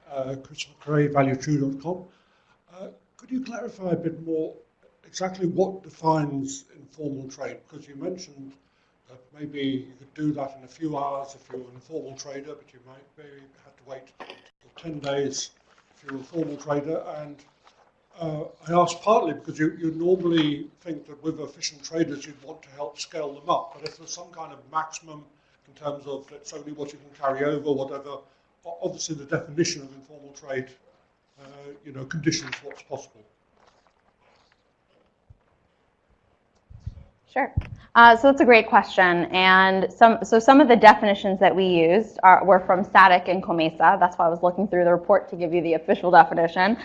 Uh, valuetrue.com. Uh, could you clarify a bit more exactly what defines informal trade? Because you mentioned that maybe you could do that in a few hours if you're an informal trader, but you might maybe have to wait 10 days if you're a formal trader. And uh, I ask partly because you, you normally think that with efficient traders you'd want to help scale them up, but if there's some kind of maximum in terms of it's only what you can carry over, whatever, obviously the definition of informal trade, uh, you know, conditions what's possible. Sure. Uh, so that's a great question. And some, so some of the definitions that we used are, were from SADC and COMESA. That's why I was looking through the report to give you the official definition.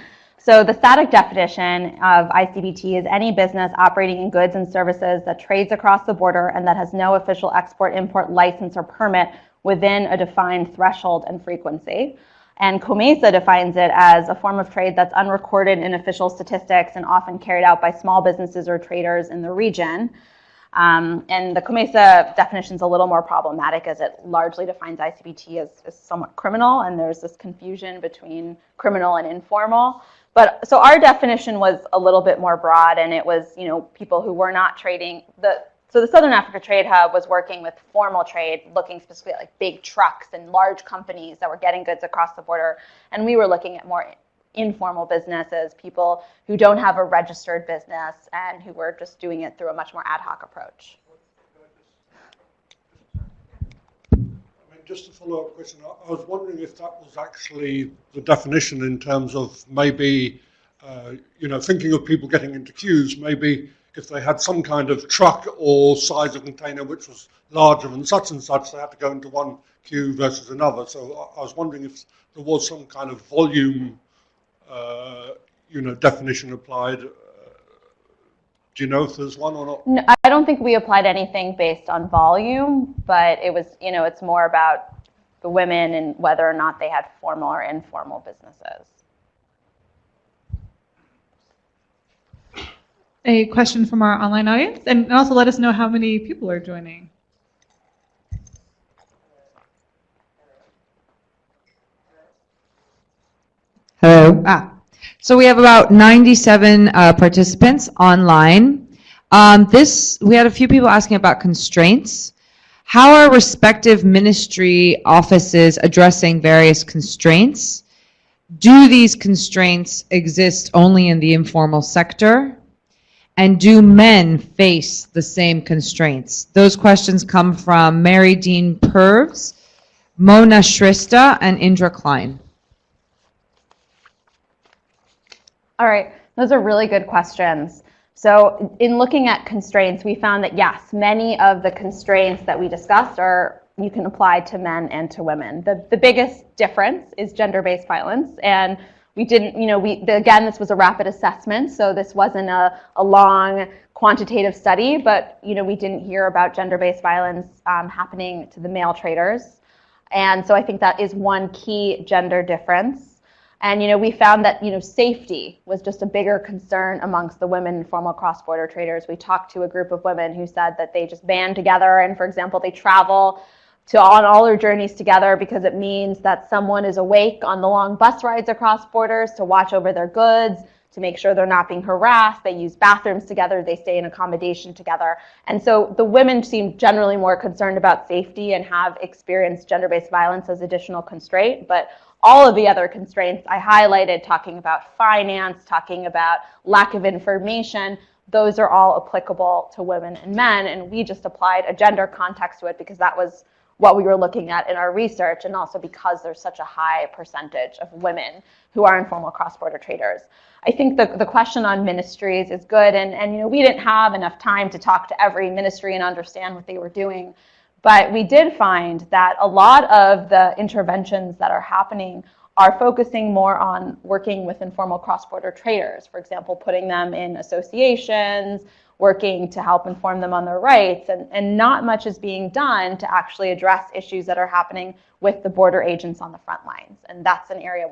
So the SADC definition of ICBT is any business operating in goods and services that trades across the border and that has no official export-import license or permit within a defined threshold and frequency. And COMESA defines it as a form of trade that's unrecorded in official statistics and often carried out by small businesses or traders in the region. Um, and the COMESA definition is a little more problematic as it largely defines ICBT as, as, somewhat criminal, and there's this confusion between criminal and informal. But so our definition was a little bit more broad, and it was you know people who were not trading the so the Southern Africa Trade Hub was working with formal trade, looking specifically at like big trucks and large companies that were getting goods across the border. And we were looking at more informal businesses, people who don't have a registered business and who were just doing it through a much more ad hoc approach. I mean, just a follow-up question. I was wondering if that was actually the definition in terms of maybe, uh, you know, thinking of people getting into queues, maybe if they had some kind of truck or size of container which was larger than such and such, they had to go into one queue versus another. So I was wondering if there was some kind of volume, uh, you know, definition applied. Do you know if there's one or not? No, I don't think we applied anything based on volume, but it was, you know, it's more about the women and whether or not they had formal or informal businesses. a question from our online audience, and also let us know how many people are joining. Hello. Ah. So we have about 97 uh, participants online. Um, this we had a few people asking about constraints. How are respective ministry offices addressing various constraints? Do these constraints exist only in the informal sector? And do men face the same constraints? Those questions come from Mary Dean Purves, Mona Shrestha, and Indra Klein. All right, those are really good questions. So in looking at constraints, we found that yes, many of the constraints that we discussed are you can apply to men and to women. The, the biggest difference is gender-based violence. And we didn't, you know, we, the, again, this was a rapid assessment, so this wasn't a, a long quantitative study, but, you know, we didn't hear about gender-based violence um, happening to the male traders. And so I think that is one key gender difference. And you know, we found that you know, safety was just a bigger concern amongst the women informal cross-border traders. We talked to a group of women who said that they just band together and, for example, they travel to on all their journeys together because it means that someone is awake on the long bus rides across borders to watch over their goods, to make sure they're not being harassed. They use bathrooms together. They stay in accommodation together. And so the women seem generally more concerned about safety and have experienced gender-based violence as additional constraint. But all of the other constraints I highlighted, talking about finance, talking about lack of information, those are all applicable to women and men. And we just applied a gender context to it because that was what we were looking at in our research and also because there's such a high percentage of women who are informal cross-border traders. I think the, the question on ministries is good and, and you know we didn't have enough time to talk to every ministry and understand what they were doing. But we did find that a lot of the interventions that are happening are focusing more on working with informal cross-border traders. For example, putting them in associations, working to help inform them on their rights, and, and not much is being done to actually address issues that are happening with the border agents on the front lines. And that's an area,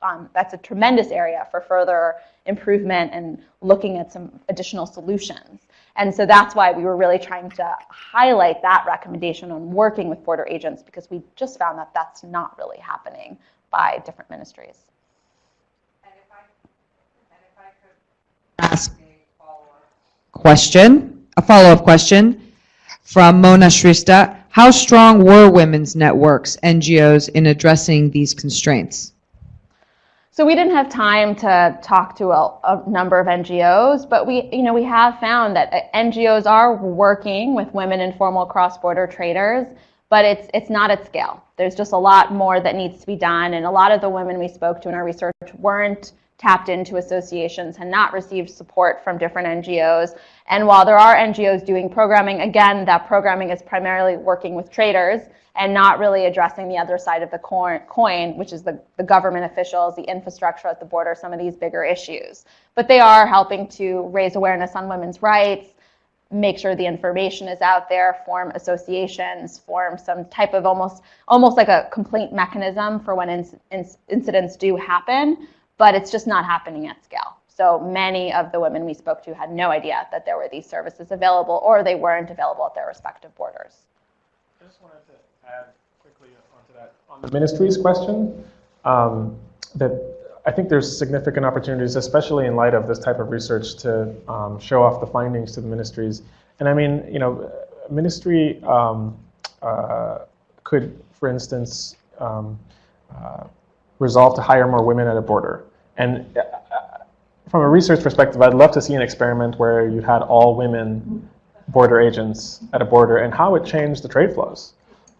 um, that's a tremendous area for further improvement and looking at some additional solutions. And so that's why we were really trying to highlight that recommendation on working with border agents because we just found that that's not really happening by different ministries. ask a question, a follow-up question from Mona Shrestha. How strong were women's networks, NGOs, in addressing these constraints? So we didn't have time to talk to a, a, number of NGOs, but we, you know, we have found that uh, NGOs are working with women informal cross-border traders, but it's it's not at scale. There's just a lot more that needs to be done, and a lot of the women we spoke to in our research weren't tapped into associations, had not received support from different NGOs. And while there are NGOs doing programming, again, that programming is primarily working with traders and not really addressing the other side of the coin, which is the, the government officials, the infrastructure at the border, some of these bigger issues. But they are helping to raise awareness on women's rights, make sure the information is out there, form associations, form some type of almost almost like a complaint mechanism for when incidents do happen but it's just not happening at scale. So many of the women we spoke to had no idea that there were these services available or they weren't available at their respective borders. I just wanted to add quickly onto that. On the ministries question, um, that I think there's significant opportunities, especially in light of this type of research, to um, show off the findings to the ministries. And I mean, you know, ministry um, uh, could, for instance, um, uh, resolve to hire more women at a border. And uh, from a research perspective, I'd love to see an experiment where you had all women border agents at a border and how it changed the trade flows.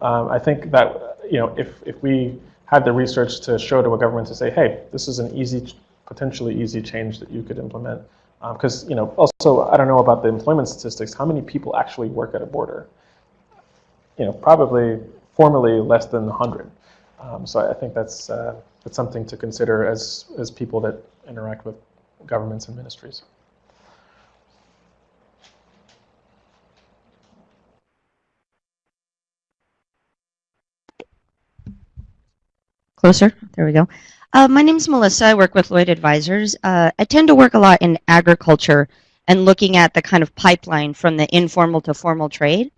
Um, I think that you know if, if we had the research to show to a government to say, hey, this is an easy, potentially easy change that you could implement. Because um, you know, also, I don't know about the employment statistics. How many people actually work at a border? You know, probably formally less than 100. Um, so I think that's, uh, that's something to consider as, as people that interact with governments and ministries. Closer, there we go. Uh, my name is Melissa. I work with Lloyd Advisors. Uh, I tend to work a lot in agriculture and looking at the kind of pipeline from the informal to formal trade.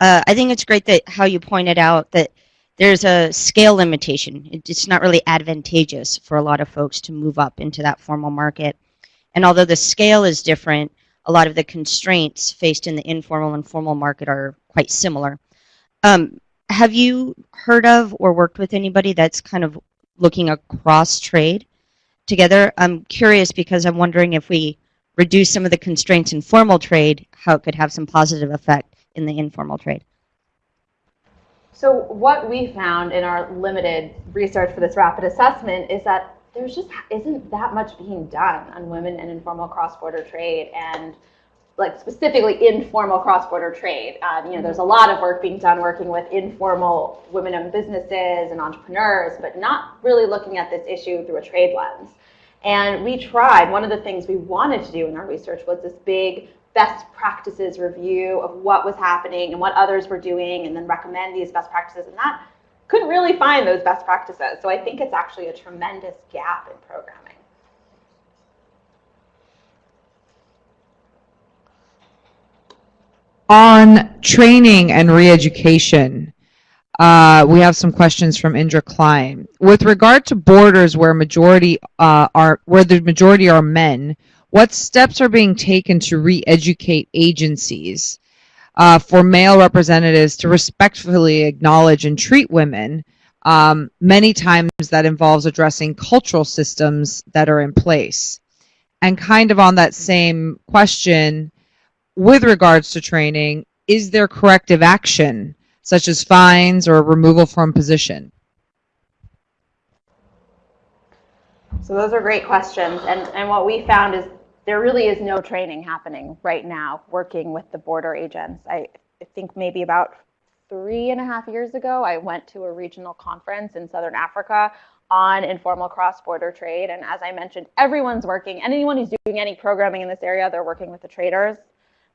Uh, I think it's great that how you pointed out that there's a scale limitation. It's not really advantageous for a lot of folks to move up into that formal market. And although the scale is different, a lot of the constraints faced in the informal and formal market are quite similar. Um, have you heard of or worked with anybody that's kind of looking across trade together? I'm curious because I'm wondering if we reduce some of the constraints in formal trade, how it could have some positive effect in the informal trade. So what we found in our limited research for this rapid assessment is that there's just isn't that much being done on women and informal cross-border trade and like specifically informal cross-border trade. Um, you know, there's a lot of work being done working with informal women-owned businesses and entrepreneurs, but not really looking at this issue through a trade lens. And we tried, one of the things we wanted to do in our research was this big best practices review of what was happening and what others were doing and then recommend these best practices. And that couldn't really find those best practices. So I think it's actually a tremendous gap in programming. On training and re-education, uh, we have some questions from Indra Klein. With regard to borders where majority uh, are where the majority are men, what steps are being taken to re-educate agencies uh, for male representatives to respectfully acknowledge and treat women? Um, many times that involves addressing cultural systems that are in place. And kind of on that same question, with regards to training, is there corrective action, such as fines or removal from position? So those are great questions. And, and what we found is there really is no training happening right now working with the border agents. I, think maybe about three and a half years ago, I went to a regional conference in Southern Africa on informal cross-border trade. And as I mentioned, everyone's working. Anyone who's doing any programming in this area, they're working with the traders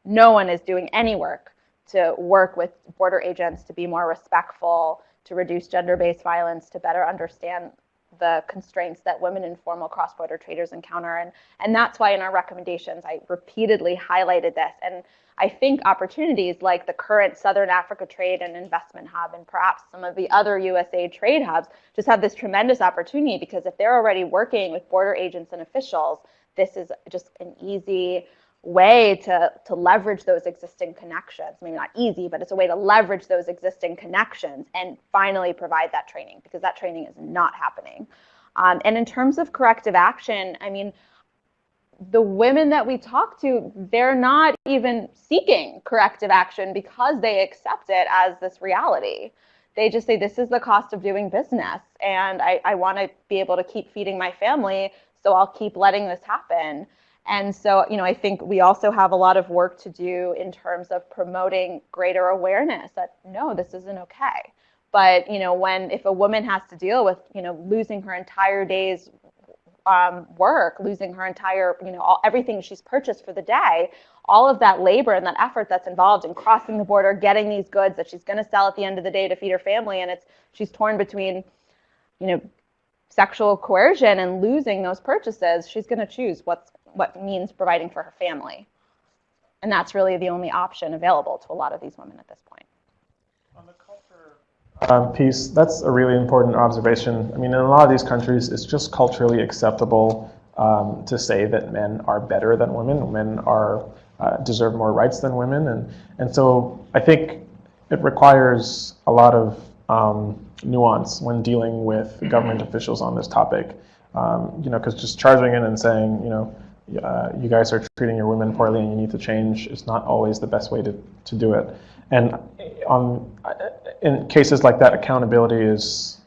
no one is doing any work to work with border agents to be more respectful, to reduce gender-based violence, to better understand the constraints that women in formal cross-border traders encounter. And, and that's why in our recommendations, I repeatedly highlighted this. And I think opportunities like the current Southern Africa Trade and Investment Hub and perhaps some of the other USA trade hubs just have this tremendous opportunity because if they're already working with border agents and officials, this is just an easy way to, to leverage those existing connections. Maybe not easy, but it's a way to leverage those existing connections and finally provide that training because that training is not happening. Um, and in terms of corrective action, I mean, the women that we talk to, they're not even seeking corrective action because they accept it as this reality. They just say, this is the cost of doing business, and I, I want to be able to keep feeding my family, so I'll keep letting this happen. And so, you know, I think we also have a lot of work to do in terms of promoting greater awareness that no, this isn't okay. But, you know, when if a woman has to deal with, you know, losing her entire day's um, work, losing her entire, you know, all, everything she's purchased for the day, all of that labor and that effort that's involved in crossing the border, getting these goods that she's going to sell at the end of the day to feed her family, and it's she's torn between, you know, sexual coercion and losing those purchases, she's going to choose what's what means providing for her family. And that's really the only option available to a lot of these women at this point. On the culture um, piece, that's a really important observation. I mean, in a lot of these countries, it's just culturally acceptable um, to say that men are better than women, men are uh, deserve more rights than women, and and so I think it requires a lot of um, nuance when dealing with government officials on this topic. Um, you know, because just charging in and saying, you know, uh, you guys are treating your women poorly and you need to change is not always the best way to, to do it. And on, in cases like that, accountability is,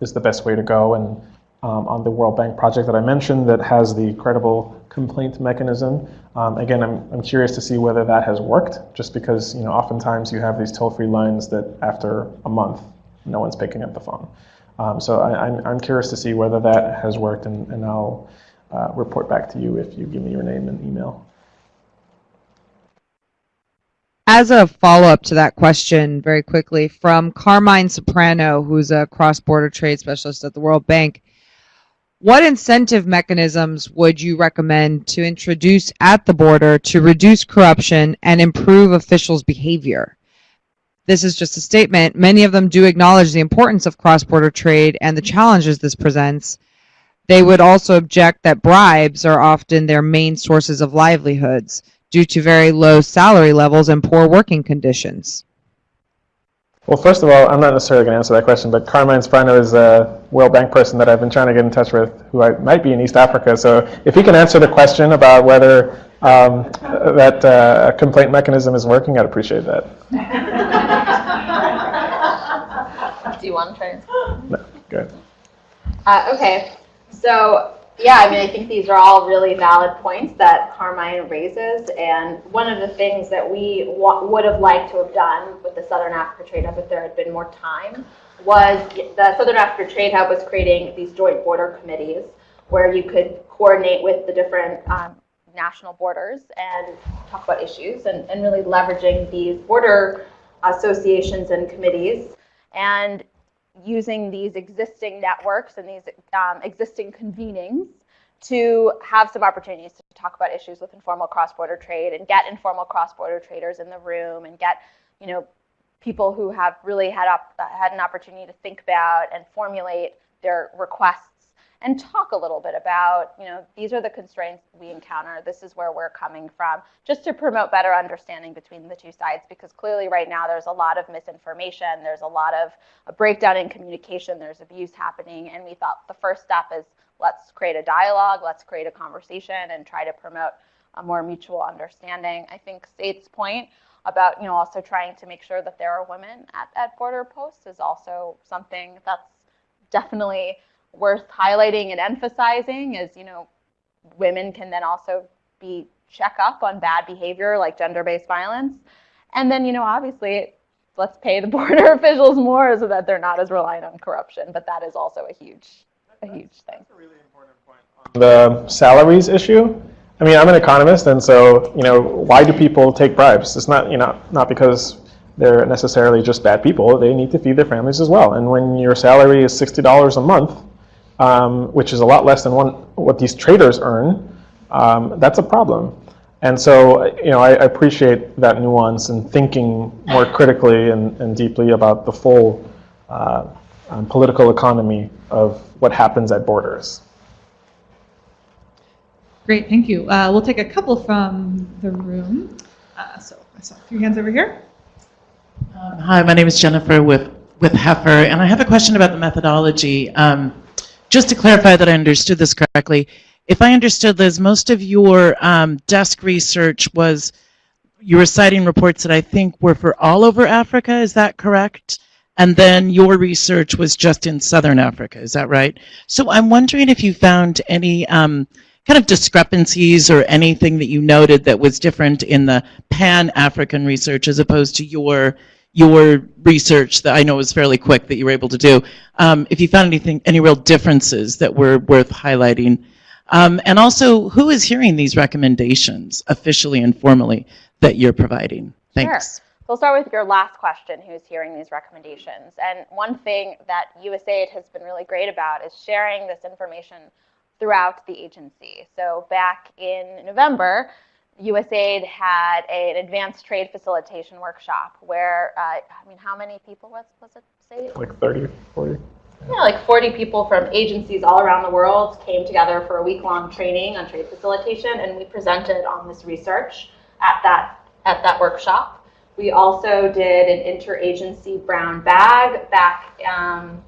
is the best way to go. And um, on the World Bank project that I mentioned that has the credible complaint mechanism, um, again, I'm, I'm curious to see whether that has worked, just because you know oftentimes you have these toll-free lines that after a month, no one's picking up the phone. Um, so I, I'm, I'm curious to see whether that has worked, and, and I'll uh, report back to you if you give me your name and email. As a follow-up to that question, very quickly, from Carmine Soprano, who's a cross-border trade specialist at the World Bank, what incentive mechanisms would you recommend to introduce at the border to reduce corruption and improve officials' behavior? This is just a statement. Many of them do acknowledge the importance of cross-border trade and the challenges this presents, they would also object that bribes are often their main sources of livelihoods due to very low salary levels and poor working conditions. Well, first of all, I'm not necessarily going to answer that question, but Carmine Soprano is a World Bank person that I've been trying to get in touch with, who I, might be in East Africa. So if he can answer the question about whether um, that uh, complaint mechanism is working, I'd appreciate that. Do you want to try? No, good. Uh, okay. So yeah, I mean, I think these are all really valid points that Carmine raises. And one of the things that we would have liked to have done with the Southern Africa Trade Hub if there had been more time was the Southern Africa Trade Hub was creating these joint border committees where you could coordinate with the different um, national borders and talk about issues and, and really leveraging these border associations and committees. And using these existing networks and these um, existing convenings to have some opportunities to talk about issues with informal cross-border trade and get informal cross-border traders in the room and get, you know, people who have really had up had an opportunity to think about and formulate their requests and talk a little bit about, you know, these are the constraints we encounter. This is where we're coming from, just to promote better understanding between the two sides. Because clearly, right now, there's a lot of misinformation. There's a lot of a breakdown in communication. There's abuse happening, and we thought the first step is let's create a dialogue, let's create a conversation, and try to promote a more mutual understanding. I think Sate's point about, you know, also trying to make sure that there are women at, at border posts is also something that's definitely worth highlighting and emphasizing is, you know, women can then also be check up on bad behavior like gender-based violence. And then, you know, obviously, let's pay the border officials more so that they're not as reliant on corruption. But that is also a huge, a huge thing. A really The salaries issue. I mean, I'm an economist, and so you know, why do people take bribes? It's not you know not because they're necessarily just bad people. They need to feed their families as well. And when your salary is sixty dollars a month, um, which is a lot less than one, what these traders earn, um, that's a problem. And so, you know, I, I appreciate that nuance and thinking more critically and, and deeply about the full uh, um, political economy of what happens at borders. Great, thank you. Uh, we'll take a couple from the room. Uh, so I saw a few hands over here. Um, Hi, my name is Jennifer with, with Heifer, and I have a question about the methodology. Um, just to clarify that I understood this correctly, if I understood, Liz, most of your um, desk research was, you were citing reports that I think were for all over Africa, is that correct? And then your research was just in Southern Africa, is that right? So I'm wondering if you found any um, kind of discrepancies or anything that you noted that was different in the pan-African research as opposed to your your research that I know was fairly quick that you were able to do. Um, if you found anything, any real differences that were worth highlighting. Um, and also, who is hearing these recommendations officially and formally that you're providing? Thanks. Sure. I'll start with your last question, who's hearing these recommendations. And one thing that USAID has been really great about is sharing this information throughout the agency. So back in November, USAID had a, an advanced trade facilitation workshop where, uh, I mean, how many people was, was it, say? Like 30, 40? Yeah, like 40 people from agencies all around the world came together for a week-long training on trade facilitation, and we presented on this research at that, at that workshop. We also did an interagency brown bag back um,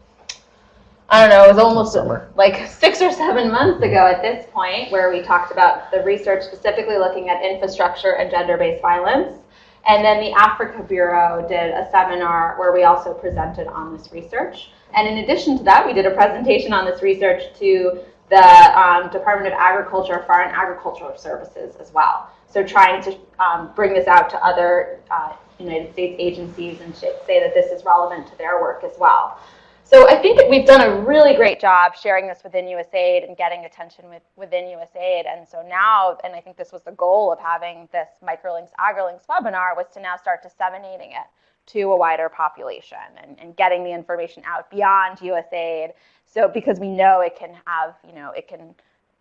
I don't know, it was almost Summer. like six or seven months ago at this point where we talked about the research specifically looking at infrastructure and gender-based violence. And then the Africa Bureau did a seminar where we also presented on this research. And in addition to that, we did a presentation on this research to the um, Department of Agriculture, Foreign Agricultural Services as well. So trying to um, bring this out to other uh, United States agencies and say that this is relevant to their work as well. So I think we've done a really great job sharing this within USAID and getting attention with, within USAID. And so now, and I think this was the goal of having this microlinks agrilinks webinar was to now start disseminating it to a wider population and, and getting the information out beyond USAID. So because we know it can have, you know, it can,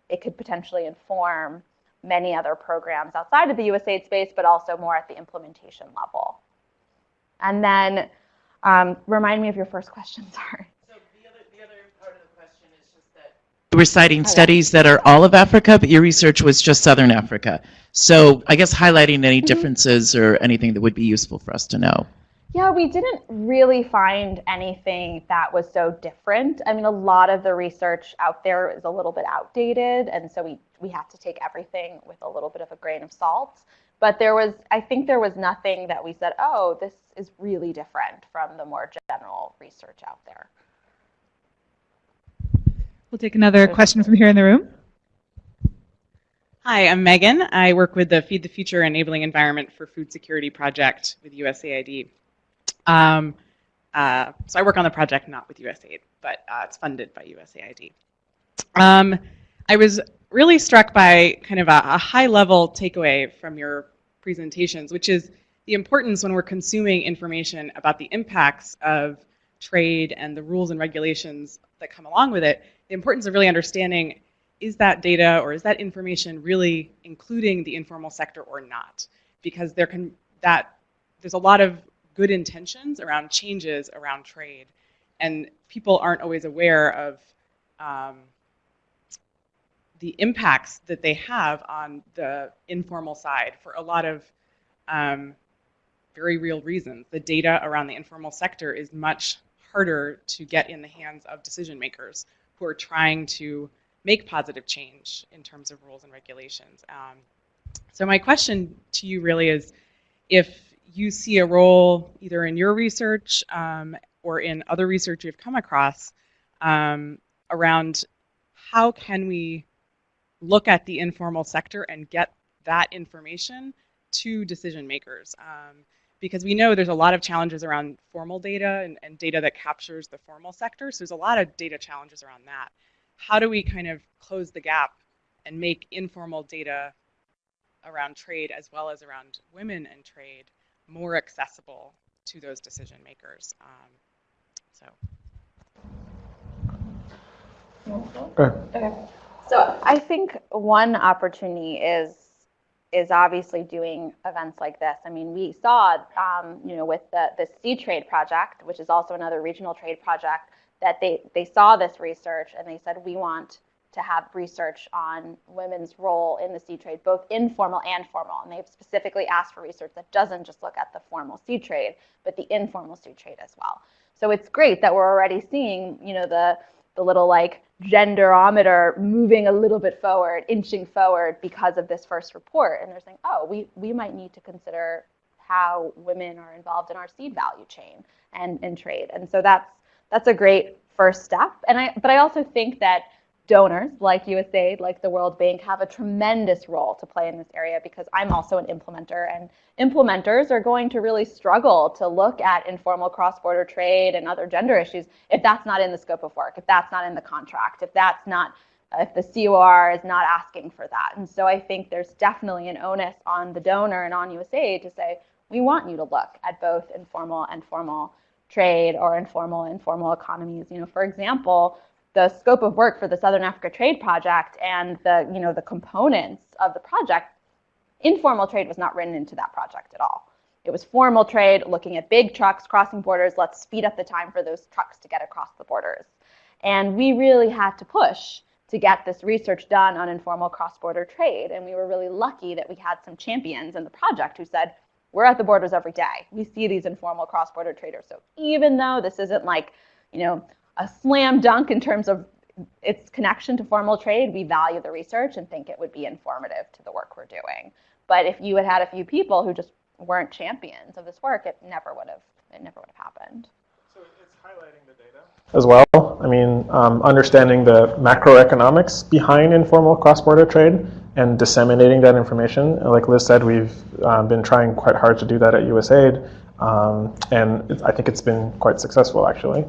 it could potentially inform many other programs outside of the USAID space, but also more at the implementation level. And then um, remind me of your first question, sorry. So the other, the other part of the question is just that you were citing studies that are all of Africa, but your research was just Southern Africa. So I guess highlighting any differences or anything that would be useful for us to know. Yeah, we didn't really find anything that was so different. I mean, a lot of the research out there is a little bit outdated, and so we, we have to take everything with a little bit of a grain of salt. But there was, I think there was nothing that we said, oh, this is really different from the more general research out there. We'll take another question from here in the room. Hi, I'm Megan. I work with the Feed the Future Enabling Environment for Food Security project with USAID. Um, uh, so I work on the project not with USAID, but uh, it's funded by USAID. Um, I was really struck by kind of a, a high level takeaway from your presentations, which is the importance when we're consuming information about the impacts of trade and the rules and regulations that come along with it, the importance of really understanding is that data or is that information really including the informal sector or not? Because there can that there's a lot of good intentions around changes around trade, and people aren't always aware of um, the impacts that they have on the informal side for a lot of um, very real reasons. The data around the informal sector is much harder to get in the hands of decision makers who are trying to make positive change in terms of rules and regulations. Um, so my question to you really is, if you see a role either in your research um, or in other research you've come across um, around how can we look at the informal sector and get that information to decision makers. Um, because we know there's a lot of challenges around formal data and, and, data that captures the formal sector. So there's a lot of data challenges around that. How do we kind of close the gap and make informal data around trade as well as around women and trade more accessible to those decision makers? Um, so. Okay. Okay. So I think one opportunity is is obviously doing events like this. I mean, we saw, um, you know, with the the Seed Trade project, which is also another regional trade project, that they they saw this research and they said we want to have research on women's role in the seed trade, both informal and formal. And they've specifically asked for research that doesn't just look at the formal seed trade, but the informal seed trade as well. So it's great that we're already seeing, you know, the the little like genderometer moving a little bit forward, inching forward because of this first report. And they're saying, oh, we, we might need to consider how women are involved in our seed value chain and, and trade. And so that's that's a great first step. And I but I also think that donors like USAID, like the World Bank, have a tremendous role to play in this area because I'm also an implementer, and implementers are going to really struggle to look at informal cross-border trade and other gender issues if that's not in the scope of work, if that's not in the contract, if that's not if the COR is not asking for that. And so I think there's definitely an onus on the donor and on USAID to say, we want you to look at both informal and formal trade or informal and formal economies. You know, for example, the scope of work for the Southern Africa Trade Project and the, you know, the components of the project, informal trade was not written into that project at all. It was formal trade, looking at big trucks crossing borders. Let's speed up the time for those trucks to get across the borders. And we really had to push to get this research done on informal cross-border trade. And we were really lucky that we had some champions in the project who said, we're at the borders every day. We see these informal cross-border traders. So even though this isn't like, you know, a slam dunk in terms of its connection to formal trade, we value the research and think it would be informative to the work we're doing. But if you had had a few people who just weren't champions of this work, it never would have it never would have happened. So it's highlighting the data as well. I mean, um, understanding the macroeconomics behind informal cross-border trade and disseminating that information. Like Liz said, we've uh, been trying quite hard to do that at USAID, um, and I think it's been quite successful actually.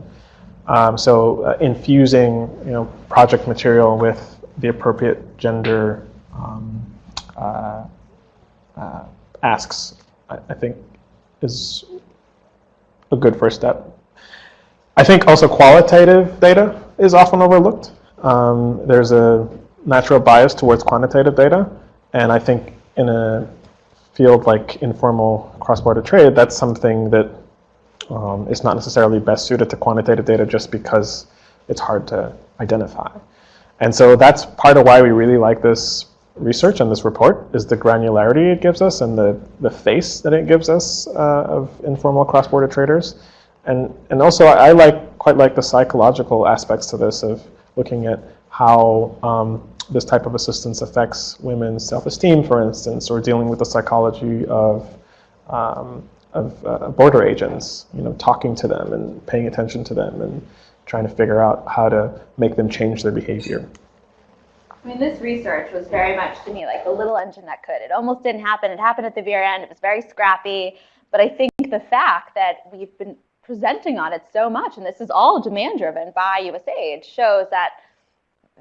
Um, so uh, infusing you know, project material with the appropriate gender um, uh, uh, asks, I, I, think, is a good first step. I think also qualitative data is often overlooked. Um, there's a natural bias towards quantitative data, and I think in a field like informal cross-border trade, that's something that um, is not necessarily best suited to quantitative data just because it's hard to identify. And so that's part of why we really like this research and this report is the granularity it gives us and the, the face that it gives us uh, of informal cross-border traders. And, and also I, I, like quite like the psychological aspects to this of looking at how um, this type of assistance affects women's self-esteem, for instance, or dealing with the psychology of um, of uh, border agents, you know, talking to them and paying attention to them and trying to figure out how to make them change their behavior. I mean, this research was very much to me like the little engine that could. It almost didn't happen. It happened at the very end. It was very scrappy. But I think the fact that we've been presenting on it so much, and this is all demand driven by USAID, shows that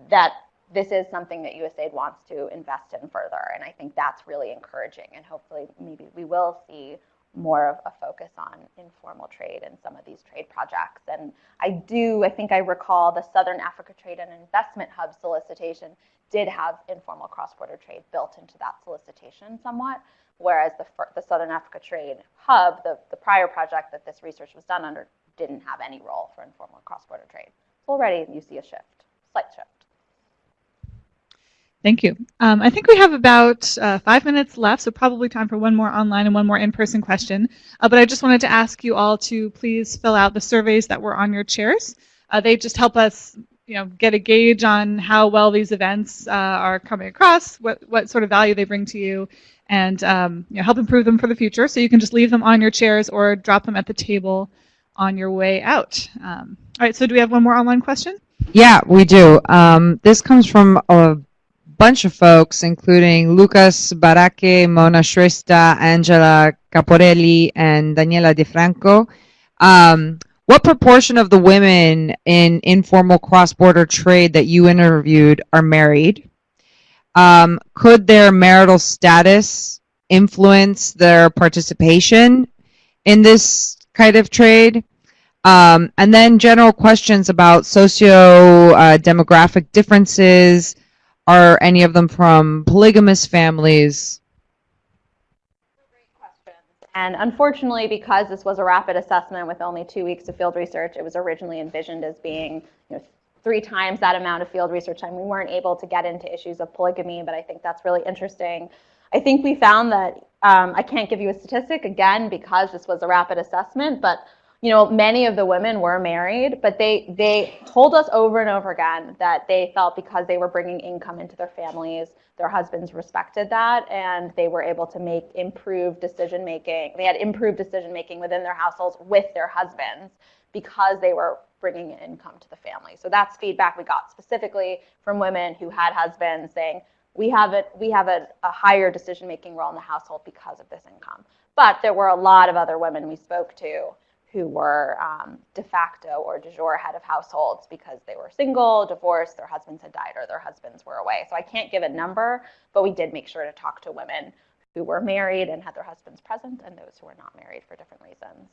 that this is something that USAID wants to invest in further. And I think that's really encouraging. And hopefully, maybe we will see more of a focus on informal trade in some of these trade projects. And I do, I think I recall the Southern Africa Trade and Investment Hub solicitation did have informal cross-border trade built into that solicitation somewhat, whereas the, the Southern Africa Trade Hub, the, the prior project that this research was done under, didn't have any role for informal cross-border trade. So already you see a shift, slight shift. Thank you. Um, I think we have about uh, five minutes left, so probably time for one more online and one more in-person question. Uh, but I just wanted to ask you all to please fill out the surveys that were on your chairs. Uh, they just help us you know, get a gauge on how well these events uh, are coming across, what, what sort of value they bring to you, and um, you know, help improve them for the future. So you can just leave them on your chairs or drop them at the table on your way out. Um, all right, so do we have one more online question? Yeah, we do. Um, this comes from a bunch of folks, including Lucas Barake, Mona Shrestha, Angela Caporelli, and Daniela DeFranco. Um, what proportion of the women in informal cross-border trade that you interviewed are married? Um, could their marital status influence their participation in this kind of trade? Um, and then general questions about socio-demographic uh, differences, are any of them from polygamous families? And unfortunately, because this was a rapid assessment with only two weeks of field research, it was originally envisioned as being you know, three times that amount of field research time. We weren't able to get into issues of polygamy, but I think that's really interesting. I think we found that, um, I can't give you a statistic, again, because this was a rapid assessment, but you know, many of the women were married, but they they told us over and over again that they felt because they were bringing income into their families, their husbands respected that, and they were able to make improved decision making. They had improved decision making within their households with their husbands because they were bringing income to the family. So that's feedback we got specifically from women who had husbands saying, we have, a, we have a, a higher decision making role in the household because of this income. But there were a lot of other women we spoke to who were um, de facto or de jure head of households because they were single, divorced, their husbands had died, or their husbands were away. So I can't give a number, but we did make sure to talk to women who were married and had their husbands present and those who were not married for different reasons.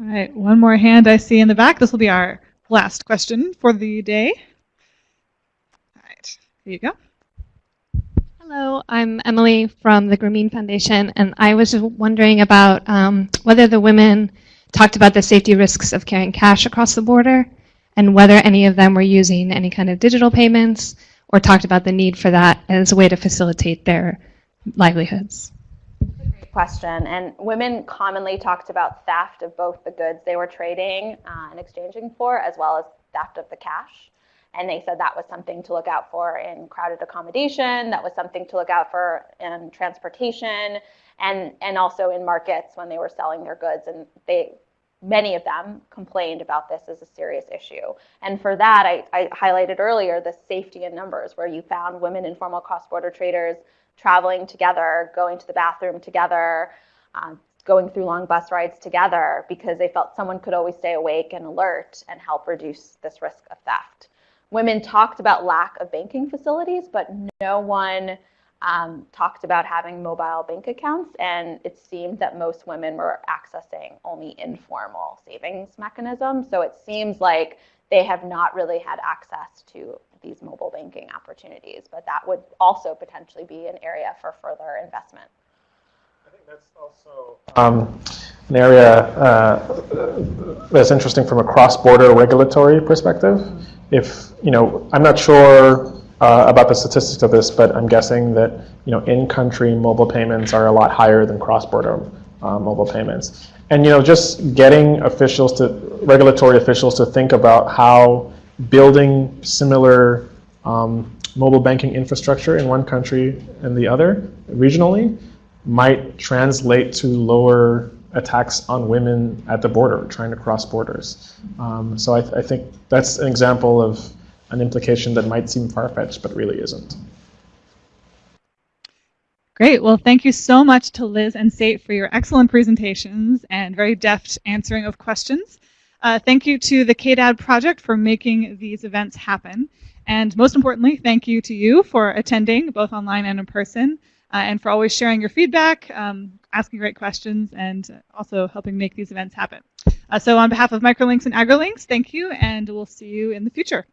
All right, one more hand I see in the back. This will be our last question for the day. All right, here you go. Hello, I'm Emily from the Grameen Foundation, and I was wondering about um, whether the women talked about the safety risks of carrying cash across the border, and whether any of them were using any kind of digital payments, or talked about the need for that as a way to facilitate their livelihoods. Great question. And women commonly talked about theft of both the goods they were trading uh, and exchanging for, as well as theft of the cash. And they said that was something to look out for in crowded accommodation, that was something to look out for in transportation, and, and also in markets when they were selling their goods. And they, many of them complained about this as a serious issue. And for that, I, I highlighted earlier the safety in numbers, where you found women informal cross-border traders traveling together, going to the bathroom together, uh, going through long bus rides together because they felt someone could always stay awake and alert and help reduce this risk of theft women talked about lack of banking facilities, but no one um, talked about having mobile bank accounts. And it seemed that most women were accessing only informal savings mechanisms. So it seems like they have not really had access to these mobile banking opportunities, but that would also potentially be an area for further investment. I think that's also um, an area uh, that's interesting from a cross-border regulatory perspective if, you know, I'm not sure uh, about the statistics of this, but I'm guessing that, you know, in-country mobile payments are a lot higher than cross-border uh, mobile payments. And, you know, just getting officials to, regulatory officials to think about how building similar um, mobile banking infrastructure in one country and the other regionally might translate to lower attacks on women at the border, trying to cross borders. Um, so I, th I, think that's an example of an implication that might seem far-fetched, but really isn't. Great. Well, thank you so much to Liz and Sate for your excellent presentations and very deft answering of questions. Uh, thank you to the KDAD project for making these events happen. And most importantly, thank you to you for attending both online and in person. Uh, and for always sharing your feedback, um, asking great questions, and also helping make these events happen. Uh, so on behalf of Microlinks and AgriLinks, thank you, and we'll see you in the future.